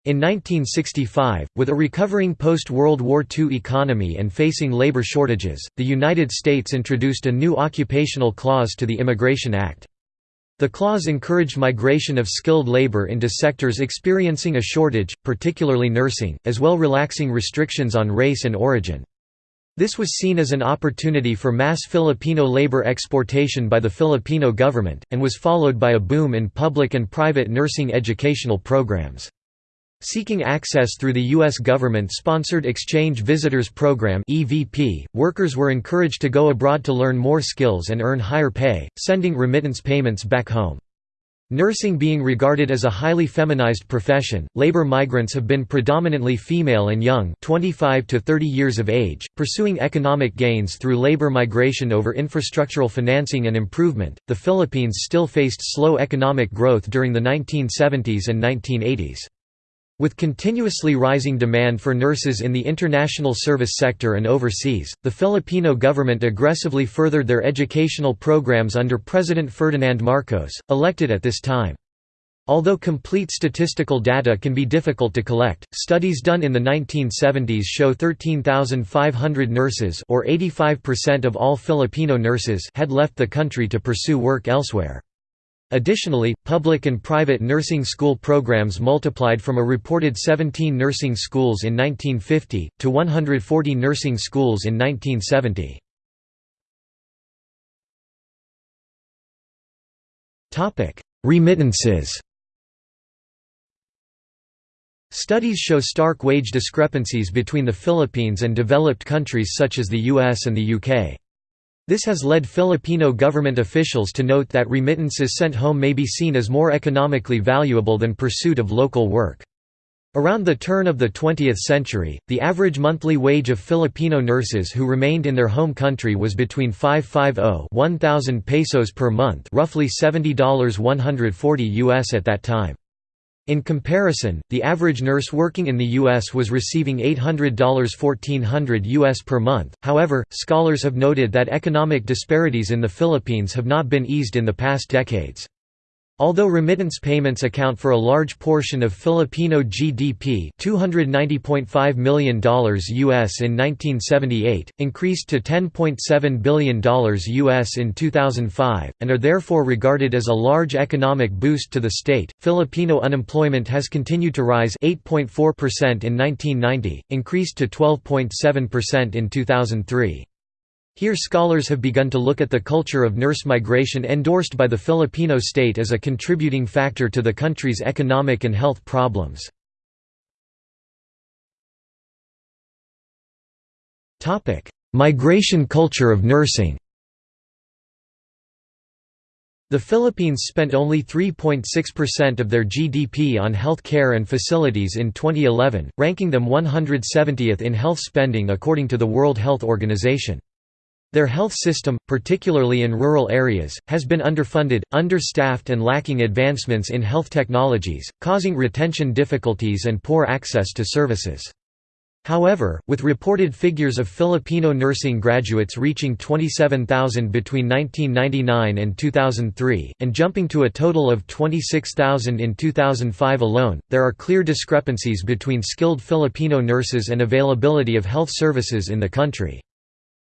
In 1965, with a recovering post-World War II economy and facing labor shortages, the United States introduced a new occupational clause to the Immigration Act. The clause encouraged migration of skilled labor into sectors experiencing a shortage, particularly nursing, as well relaxing restrictions on race and origin. This was seen as an opportunity for mass Filipino labor exportation by the Filipino government, and was followed by a boom in public and private nursing educational programs. Seeking access through the U.S. government-sponsored Exchange Visitors Program workers were encouraged to go abroad to learn more skills and earn higher pay, sending remittance payments back home. Nursing being regarded as a highly feminized profession, labor migrants have been predominantly female and young 25 to 30 years of age, pursuing economic gains through labor migration over infrastructural financing and improvement. The Philippines still faced slow economic growth during the 1970s and 1980s. With continuously rising demand for nurses in the international service sector and overseas, the Filipino government aggressively furthered their educational programs under President Ferdinand Marcos, elected at this time. Although complete statistical data can be difficult to collect, studies done in the 1970s show 13,500 nurses or 85% of all Filipino nurses had left the country to pursue work elsewhere. Additionally, public and private nursing school programs multiplied from a reported 17 nursing schools in 1950, to 140 nursing schools in 1970. Remittances Studies show stark wage discrepancies between the Philippines and developed countries such as the US and the UK. This has led Filipino government officials to note that remittances sent home may be seen as more economically valuable than pursuit of local work. Around the turn of the 20th century, the average monthly wage of Filipino nurses who remained in their home country was between 550 1,000 pesos per month roughly $70 140 US at that time. In comparison, the average nurse working in the U.S. was receiving $800 1,400 US per month. However, scholars have noted that economic disparities in the Philippines have not been eased in the past decades. Although remittance payments account for a large portion of Filipino GDP $290.5 million US in 1978, increased to $10.7 billion US in 2005, and are therefore regarded as a large economic boost to the state, Filipino unemployment has continued to rise 8.4% in 1990, increased to 12.7% in 2003. Here scholars have begun to look at the culture of nurse migration endorsed by the Filipino state as a contributing factor to the country's economic and health problems. Migration culture of nursing The Philippines spent only 3.6% of their GDP on health care and facilities in 2011, ranking them 170th in health spending according to the World Health Organization. Their health system, particularly in rural areas, has been underfunded, understaffed and lacking advancements in health technologies, causing retention difficulties and poor access to services. However, with reported figures of Filipino nursing graduates reaching 27,000 between 1999 and 2003, and jumping to a total of 26,000 in 2005 alone, there are clear discrepancies between skilled Filipino nurses and availability of health services in the country.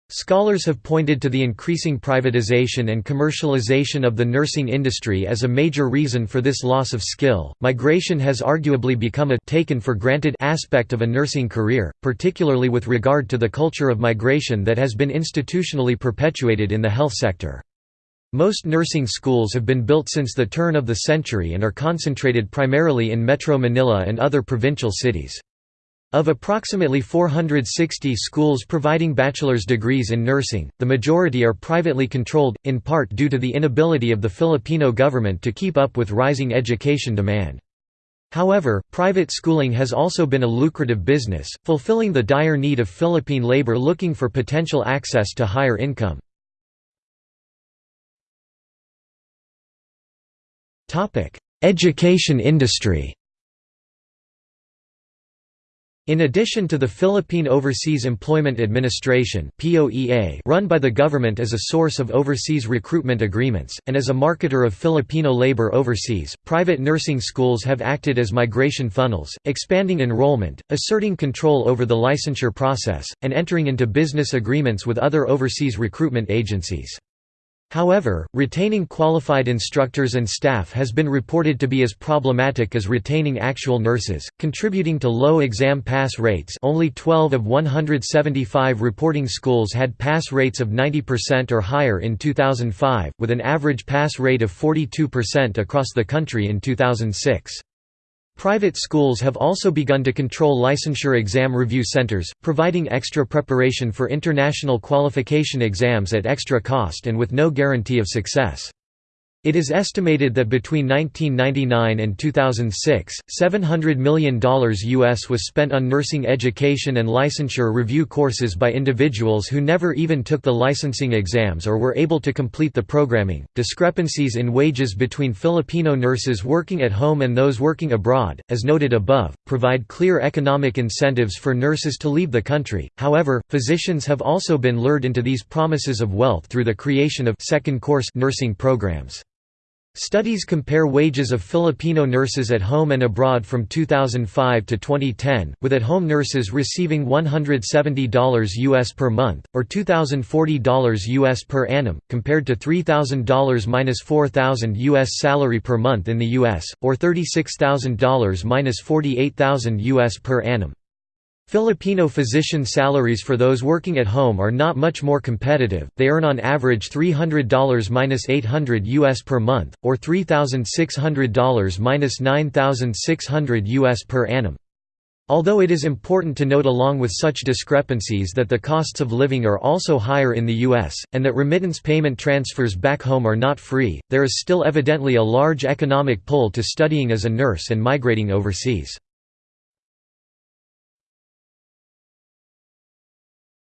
Scholars have pointed to the increasing privatization and commercialization of the nursing industry as a major reason for this loss of skill. Migration has arguably become a taken for granted aspect of a nursing career, particularly with regard to the culture of migration that has been institutionally perpetuated in the health sector. Most nursing schools have been built since the turn of the century and are concentrated primarily in Metro Manila and other provincial cities. Of approximately 460 schools providing bachelor's degrees in nursing, the majority are privately controlled, in part due to the inability of the Filipino government to keep up with rising education demand. However, private schooling has also been a lucrative business, fulfilling the dire need of Philippine labor looking for potential access to higher income. Education industry in addition to the Philippine Overseas Employment Administration run by the government as a source of overseas recruitment agreements, and as a marketer of Filipino labor overseas, private nursing schools have acted as migration funnels, expanding enrollment, asserting control over the licensure process, and entering into business agreements with other overseas recruitment agencies. However, retaining qualified instructors and staff has been reported to be as problematic as retaining actual nurses, contributing to low exam pass rates only 12 of 175 reporting schools had pass rates of 90% or higher in 2005, with an average pass rate of 42% across the country in 2006. Private schools have also begun to control licensure exam review centers, providing extra preparation for international qualification exams at extra cost and with no guarantee of success. It is estimated that between 1999 and 2006, $700 million US was spent on nursing education and licensure review courses by individuals who never even took the licensing exams or were able to complete the programming. Discrepancies in wages between Filipino nurses working at home and those working abroad, as noted above, provide clear economic incentives for nurses to leave the country. However, physicians have also been lured into these promises of wealth through the creation of second course nursing programs. Studies compare wages of Filipino nurses at home and abroad from 2005 to 2010, with at-home nurses receiving $170 US per month, or $2,040 US per annum, compared to $3,000 minus $4,000 US salary per month in the US, or $36,000 minus $48,000 US per annum. Filipino physician salaries for those working at home are not much more competitive, they earn on average $300–800 US per month, or $3,600–9,600 US per annum. Although it is important to note along with such discrepancies that the costs of living are also higher in the U.S., and that remittance payment transfers back home are not free, there is still evidently a large economic pull to studying as a nurse and migrating overseas.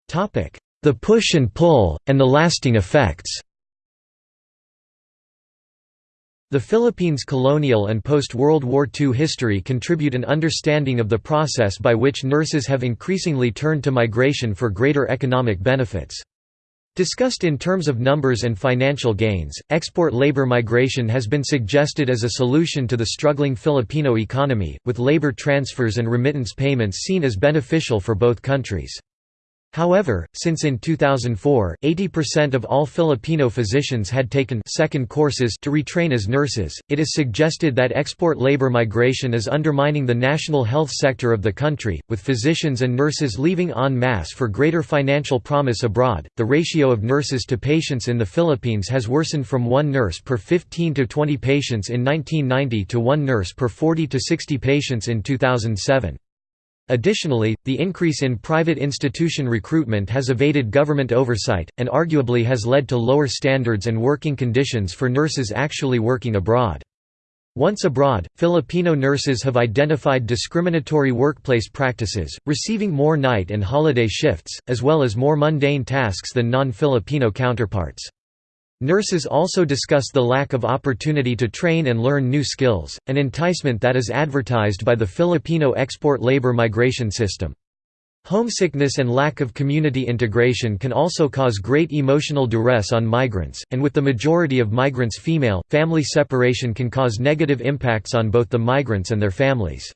The push and pull, and the lasting effects The Philippines' colonial and post-World War II history contribute an understanding of the process by which nurses have increasingly turned to migration for greater economic benefits. Discussed in terms of numbers and financial gains, export labor migration has been suggested as a solution to the struggling Filipino economy, with labor transfers and remittance payments seen as beneficial for both countries. However, since in 2004, 80% of all Filipino physicians had taken second courses to retrain as nurses, it is suggested that export labor migration is undermining the national health sector of the country, with physicians and nurses leaving en masse for greater financial promise abroad. The ratio of nurses to patients in the Philippines has worsened from one nurse per 15 to 20 patients in 1990 to one nurse per 40 to 60 patients in 2007. Additionally, the increase in private institution recruitment has evaded government oversight, and arguably has led to lower standards and working conditions for nurses actually working abroad. Once abroad, Filipino nurses have identified discriminatory workplace practices, receiving more night and holiday shifts, as well as more mundane tasks than non-Filipino counterparts. Nurses also discuss the lack of opportunity to train and learn new skills, an enticement that is advertised by the Filipino export labor migration system. Homesickness and lack of community integration can also cause great emotional duress on migrants, and with the majority of migrants female, family separation can cause negative impacts on both the migrants and their families.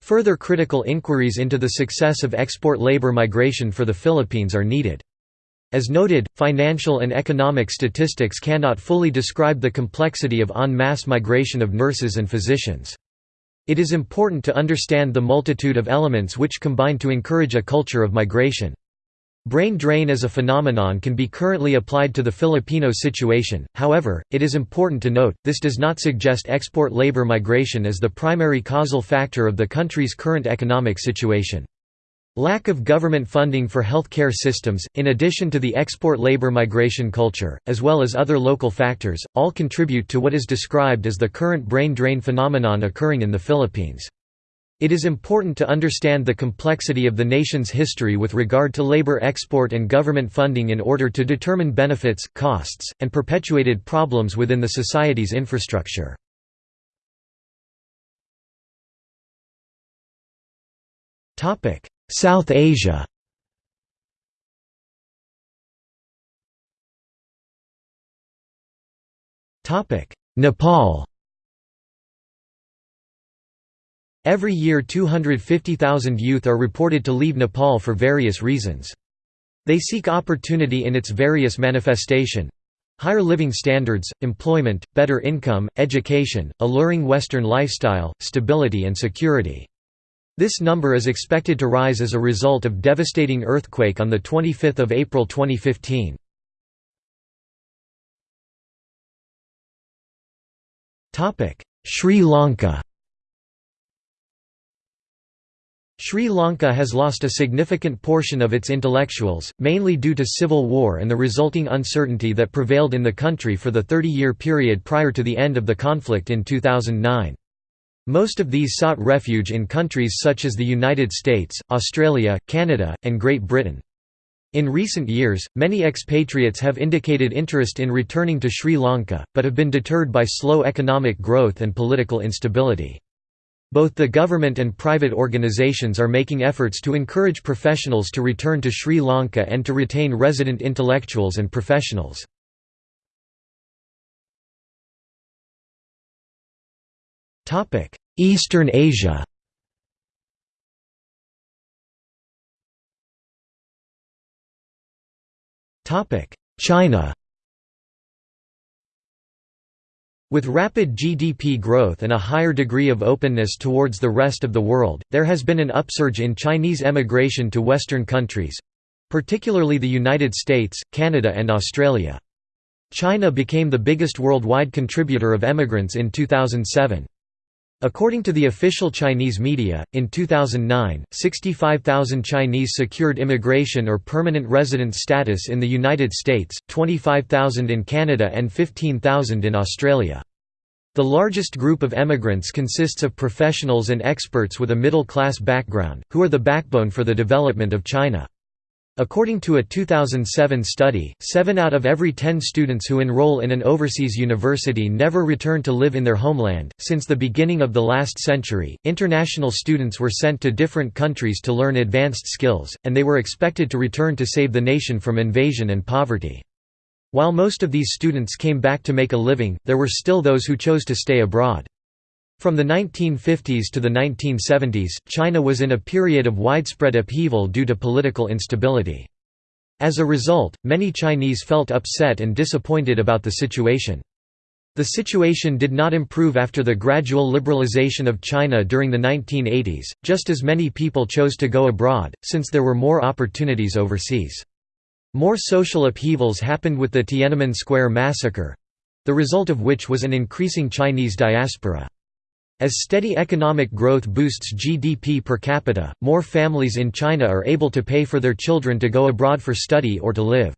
Further critical inquiries into the success of export labor migration for the Philippines are needed. As noted, financial and economic statistics cannot fully describe the complexity of en masse migration of nurses and physicians. It is important to understand the multitude of elements which combine to encourage a culture of migration. Brain drain as a phenomenon can be currently applied to the Filipino situation, however, it is important to note, this does not suggest export labor migration as the primary causal factor of the country's current economic situation. Lack of government funding for healthcare systems, in addition to the export labor migration culture, as well as other local factors, all contribute to what is described as the current brain drain phenomenon occurring in the Philippines. It is important to understand the complexity of the nation's history with regard to labor export and government funding in order to determine benefits, costs, and perpetuated problems within the society's infrastructure. South Asia Nepal Every year 250,000 youth are reported to leave Nepal for various reasons. They seek opportunity in its various manifestation, Higher living standards, employment, better income, education, alluring Western lifestyle, stability and security. This number is expected to rise as a result of devastating earthquake on 25 April 2015. Sri Lanka Sri Lanka has lost a significant portion of its intellectuals, mainly due to civil war and the resulting uncertainty that prevailed in the country for the 30-year period prior to the end of the conflict in 2009. Most of these sought refuge in countries such as the United States, Australia, Canada, and Great Britain. In recent years, many expatriates have indicated interest in returning to Sri Lanka, but have been deterred by slow economic growth and political instability. Both the government and private organizations are making efforts to encourage professionals to return to Sri Lanka and to retain resident intellectuals and professionals. Eastern Asia Topic: China With rapid GDP growth and a higher degree of openness towards the rest of the world, there has been an upsurge in Chinese emigration to Western countries—particularly the United States, Canada and Australia. China became the biggest worldwide contributor of emigrants in 2007. According to the official Chinese media, in 2009, 65,000 Chinese secured immigration or permanent resident status in the United States, 25,000 in Canada and 15,000 in Australia. The largest group of emigrants consists of professionals and experts with a middle-class background, who are the backbone for the development of China. According to a 2007 study, 7 out of every 10 students who enroll in an overseas university never return to live in their homeland. Since the beginning of the last century, international students were sent to different countries to learn advanced skills, and they were expected to return to save the nation from invasion and poverty. While most of these students came back to make a living, there were still those who chose to stay abroad. From the 1950s to the 1970s, China was in a period of widespread upheaval due to political instability. As a result, many Chinese felt upset and disappointed about the situation. The situation did not improve after the gradual liberalization of China during the 1980s, just as many people chose to go abroad, since there were more opportunities overseas. More social upheavals happened with the Tiananmen Square massacre—the result of which was an increasing Chinese diaspora. As steady economic growth boosts GDP per capita, more families in China are able to pay for their children to go abroad for study or to live.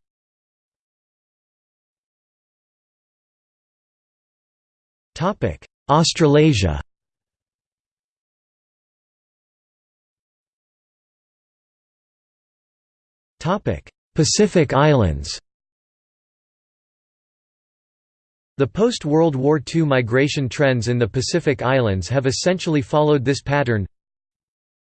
Australasia Pacific Islands The post-World War II migration trends in the Pacific Islands have essentially followed this pattern.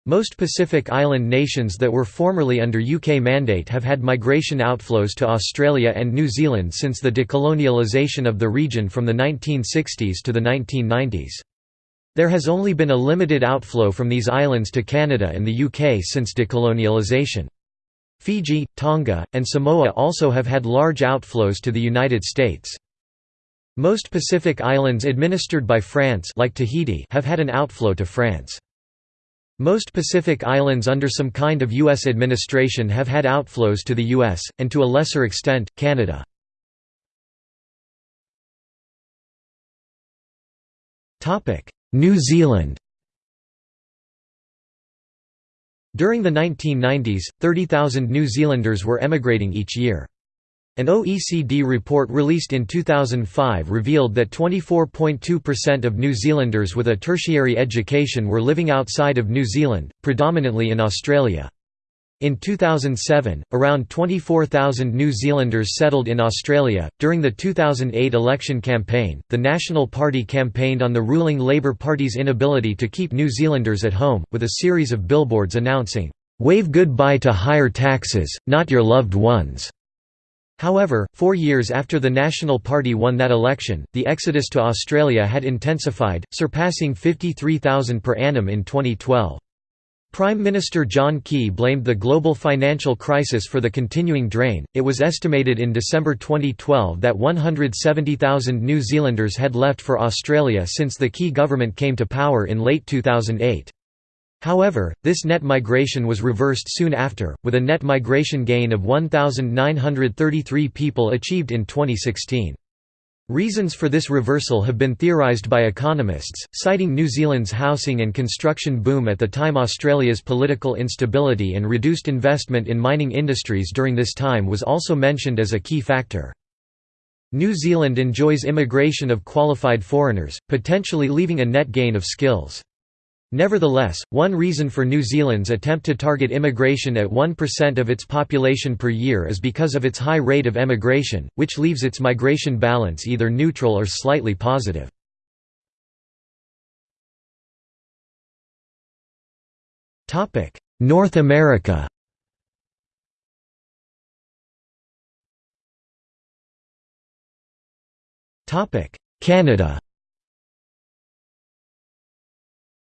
Most Pacific Island nations that were formerly under UK mandate have had migration outflows to Australia and New Zealand since the decolonialisation of the region from the 1960s to the 1990s. There has only been a limited outflow from these islands to Canada and the UK since decolonialisation. Fiji, Tonga, and Samoa also have had large outflows to the United States. Most Pacific islands administered by France like Tahiti have had an outflow to France. Most Pacific islands under some kind of U.S. administration have had outflows to the U.S., and to a lesser extent, Canada. New Zealand During the 1990s, 30,000 New Zealanders were emigrating each year. An OECD report released in 2005 revealed that 24.2% of New Zealanders with a tertiary education were living outside of New Zealand, predominantly in Australia. In 2007, around 24,000 New Zealanders settled in Australia. During the 2008 election campaign, the National Party campaigned on the ruling Labour Party's inability to keep New Zealanders at home, with a series of billboards announcing, Wave goodbye to higher taxes, not your loved ones. However, four years after the National Party won that election, the exodus to Australia had intensified, surpassing 53,000 per annum in 2012. Prime Minister John Key blamed the global financial crisis for the continuing drain. It was estimated in December 2012 that 170,000 New Zealanders had left for Australia since the Key government came to power in late 2008. However, this net migration was reversed soon after, with a net migration gain of 1,933 people achieved in 2016. Reasons for this reversal have been theorised by economists, citing New Zealand's housing and construction boom at the time Australia's political instability and reduced investment in mining industries during this time was also mentioned as a key factor. New Zealand enjoys immigration of qualified foreigners, potentially leaving a net gain of skills. Nevertheless, one reason for New Zealand's attempt to target immigration at 1% of its population per year is because of its high rate of emigration, which leaves its migration balance either neutral or slightly positive. North America Canada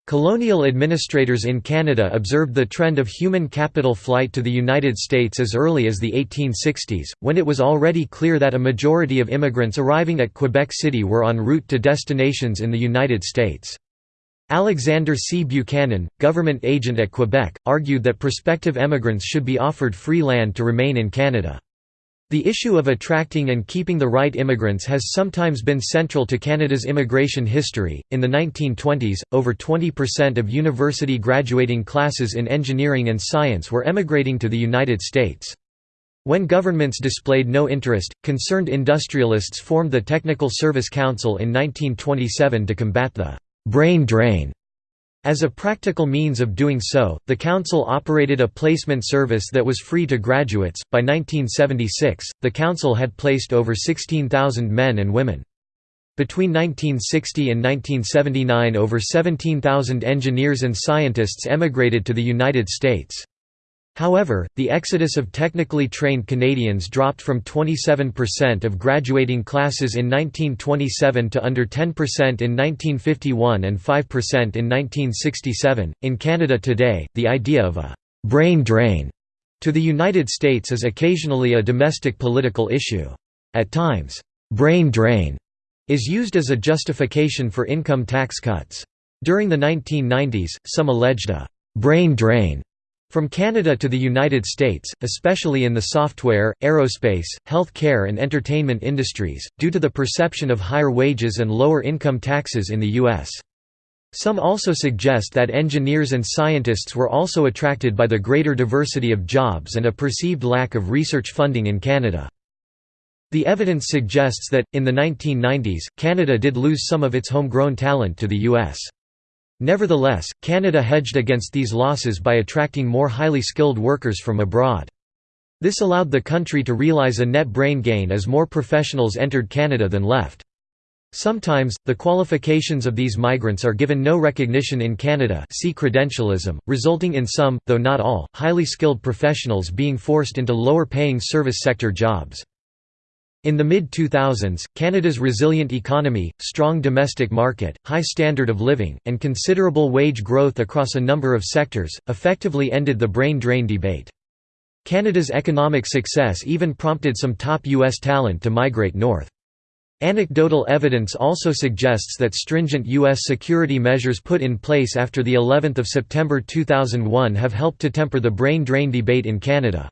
Colonial administrators in Canada observed the trend of human capital flight to the United States as early as the 1860s, when it was already clear that a majority of immigrants arriving at Quebec City were en route to destinations in the United States. Alexander C. Buchanan, government agent at Quebec, argued that prospective emigrants should be offered free land to remain in Canada. The issue of attracting and keeping the right immigrants has sometimes been central to Canada's immigration history. In the 1920s, over 20% of university graduating classes in engineering and science were emigrating to the United States. When governments displayed no interest, concerned industrialists formed the Technical Service Council in 1927 to combat the brain drain as a practical means of doing so, the council operated a placement service that was free to graduates. By 1976, the council had placed over 16,000 men and women. Between 1960 and 1979 over 17,000 engineers and scientists emigrated to the United States. However, the exodus of technically trained Canadians dropped from 27% of graduating classes in 1927 to under 10% in 1951 and 5% in 1967. In Canada today, the idea of a brain drain to the United States is occasionally a domestic political issue. At times, brain drain is used as a justification for income tax cuts. During the 1990s, some alleged a brain drain from Canada to the United States, especially in the software, aerospace, health care and entertainment industries, due to the perception of higher wages and lower income taxes in the U.S. Some also suggest that engineers and scientists were also attracted by the greater diversity of jobs and a perceived lack of research funding in Canada. The evidence suggests that, in the 1990s, Canada did lose some of its homegrown talent to the U.S. Nevertheless, Canada hedged against these losses by attracting more highly skilled workers from abroad. This allowed the country to realize a net brain gain as more professionals entered Canada than left. Sometimes, the qualifications of these migrants are given no recognition in Canada see credentialism, resulting in some, though not all, highly skilled professionals being forced into lower-paying service sector jobs. In the mid-2000s, Canada's resilient economy, strong domestic market, high standard of living, and considerable wage growth across a number of sectors, effectively ended the brain drain debate. Canada's economic success even prompted some top U.S. talent to migrate north. Anecdotal evidence also suggests that stringent U.S. security measures put in place after the 11th of September 2001 have helped to temper the brain drain debate in Canada.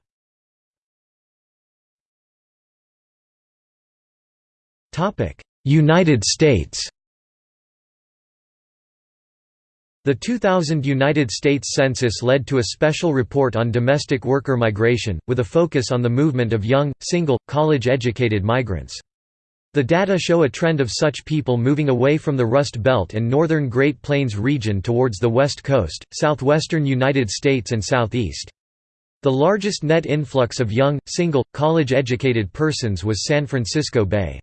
United States The 2000 United States Census led to a special report on domestic worker migration, with a focus on the movement of young, single, college-educated migrants. The data show a trend of such people moving away from the Rust Belt and northern Great Plains region towards the West Coast, southwestern United States and southeast. The largest net influx of young, single, college-educated persons was San Francisco Bay.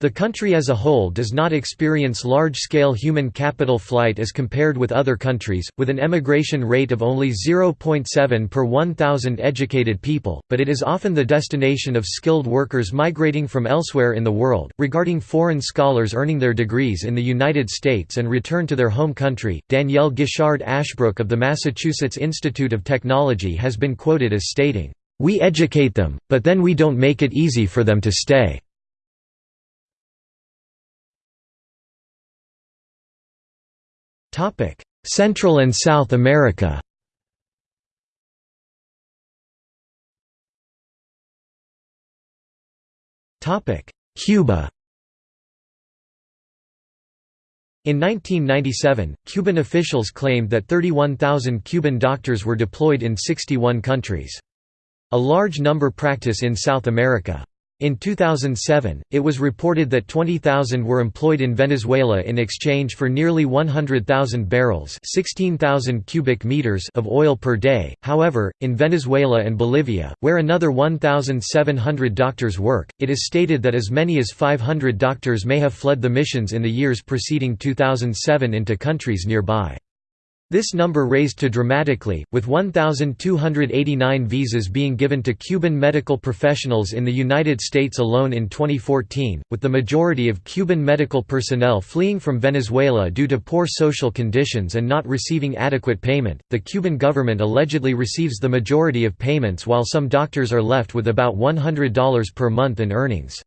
The country as a whole does not experience large-scale human capital flight as compared with other countries, with an emigration rate of only 0.7 per 1,000 educated people, but it is often the destination of skilled workers migrating from elsewhere in the world. Regarding foreign scholars earning their degrees in the United States and return to their home country, Danielle Guichard Ashbrook of the Massachusetts Institute of Technology has been quoted as stating, "We educate them, but then we don't make it easy for them to stay." Central and South America Topic: Cuba In 1997, Cuban officials claimed that 31,000 Cuban doctors were deployed in 61 countries. A large number practice in South America. In 2007, it was reported that 20,000 were employed in Venezuela in exchange for nearly 100,000 barrels (16,000 cubic meters) of oil per day. However, in Venezuela and Bolivia, where another 1,700 doctors work, it is stated that as many as 500 doctors may have fled the missions in the years preceding 2007 into countries nearby. This number raised to dramatically, with 1,289 visas being given to Cuban medical professionals in the United States alone in 2014, with the majority of Cuban medical personnel fleeing from Venezuela due to poor social conditions and not receiving adequate payment. The Cuban government allegedly receives the majority of payments while some doctors are left with about $100 per month in earnings.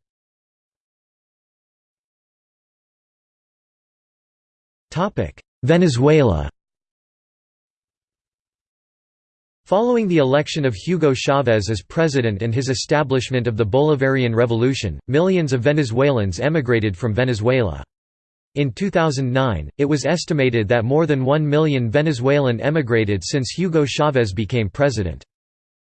Venezuela Following the election of Hugo Chavez as president and his establishment of the Bolivarian Revolution, millions of Venezuelans emigrated from Venezuela. In 2009, it was estimated that more than 1 million Venezuelan emigrated since Hugo Chavez became president.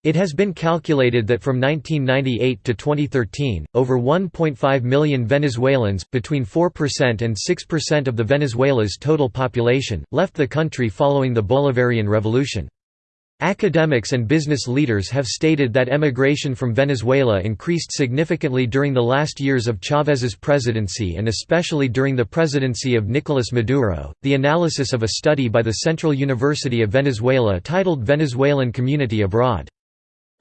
It has been calculated that from 1998 to 2013, over 1.5 million Venezuelans, between 4% and 6% of the Venezuela's total population, left the country following the Bolivarian Revolution. Academics and business leaders have stated that emigration from Venezuela increased significantly during the last years of Chávez's presidency and especially during the presidency of Nicolás Maduro. The analysis of a study by the Central University of Venezuela titled Venezuelan Community Abroad.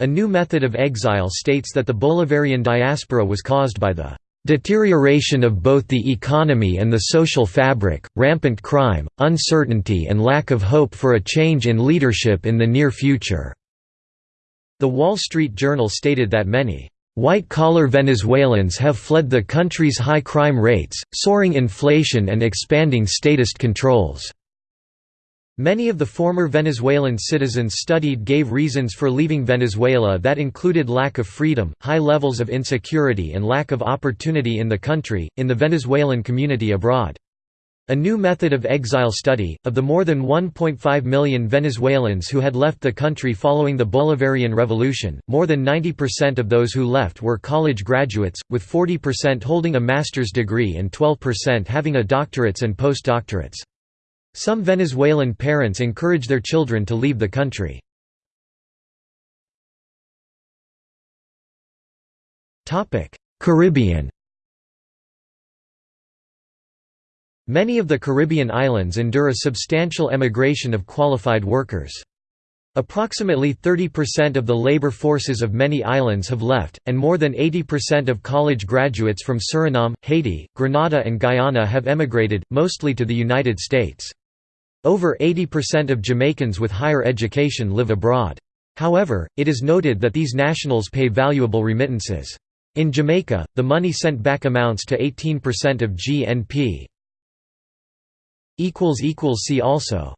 A new method of exile states that the Bolivarian diaspora was caused by the Deterioration of both the economy and the social fabric, rampant crime, uncertainty and lack of hope for a change in leadership in the near future." The Wall Street Journal stated that many White-collar Venezuelans have fled the country's high crime rates, soaring inflation and expanding statist controls. Many of the former Venezuelan citizens studied gave reasons for leaving Venezuela that included lack of freedom, high levels of insecurity and lack of opportunity in the country, in the Venezuelan community abroad. A new method of exile study, of the more than 1.5 million Venezuelans who had left the country following the Bolivarian Revolution, more than 90% of those who left were college graduates, with 40% holding a master's degree and 12% having a doctorates and postdoctorates. Some Venezuelan parents encourage their children to leave the country. Caribbean Many of the Caribbean islands endure a substantial emigration of qualified workers. Approximately 30% of the labor forces of many islands have left, and more than 80% of college graduates from Suriname, Haiti, Grenada and Guyana have emigrated, mostly to the United States. Over 80% of Jamaicans with higher education live abroad. However, it is noted that these nationals pay valuable remittances. In Jamaica, the money sent back amounts to 18% of GNP. See also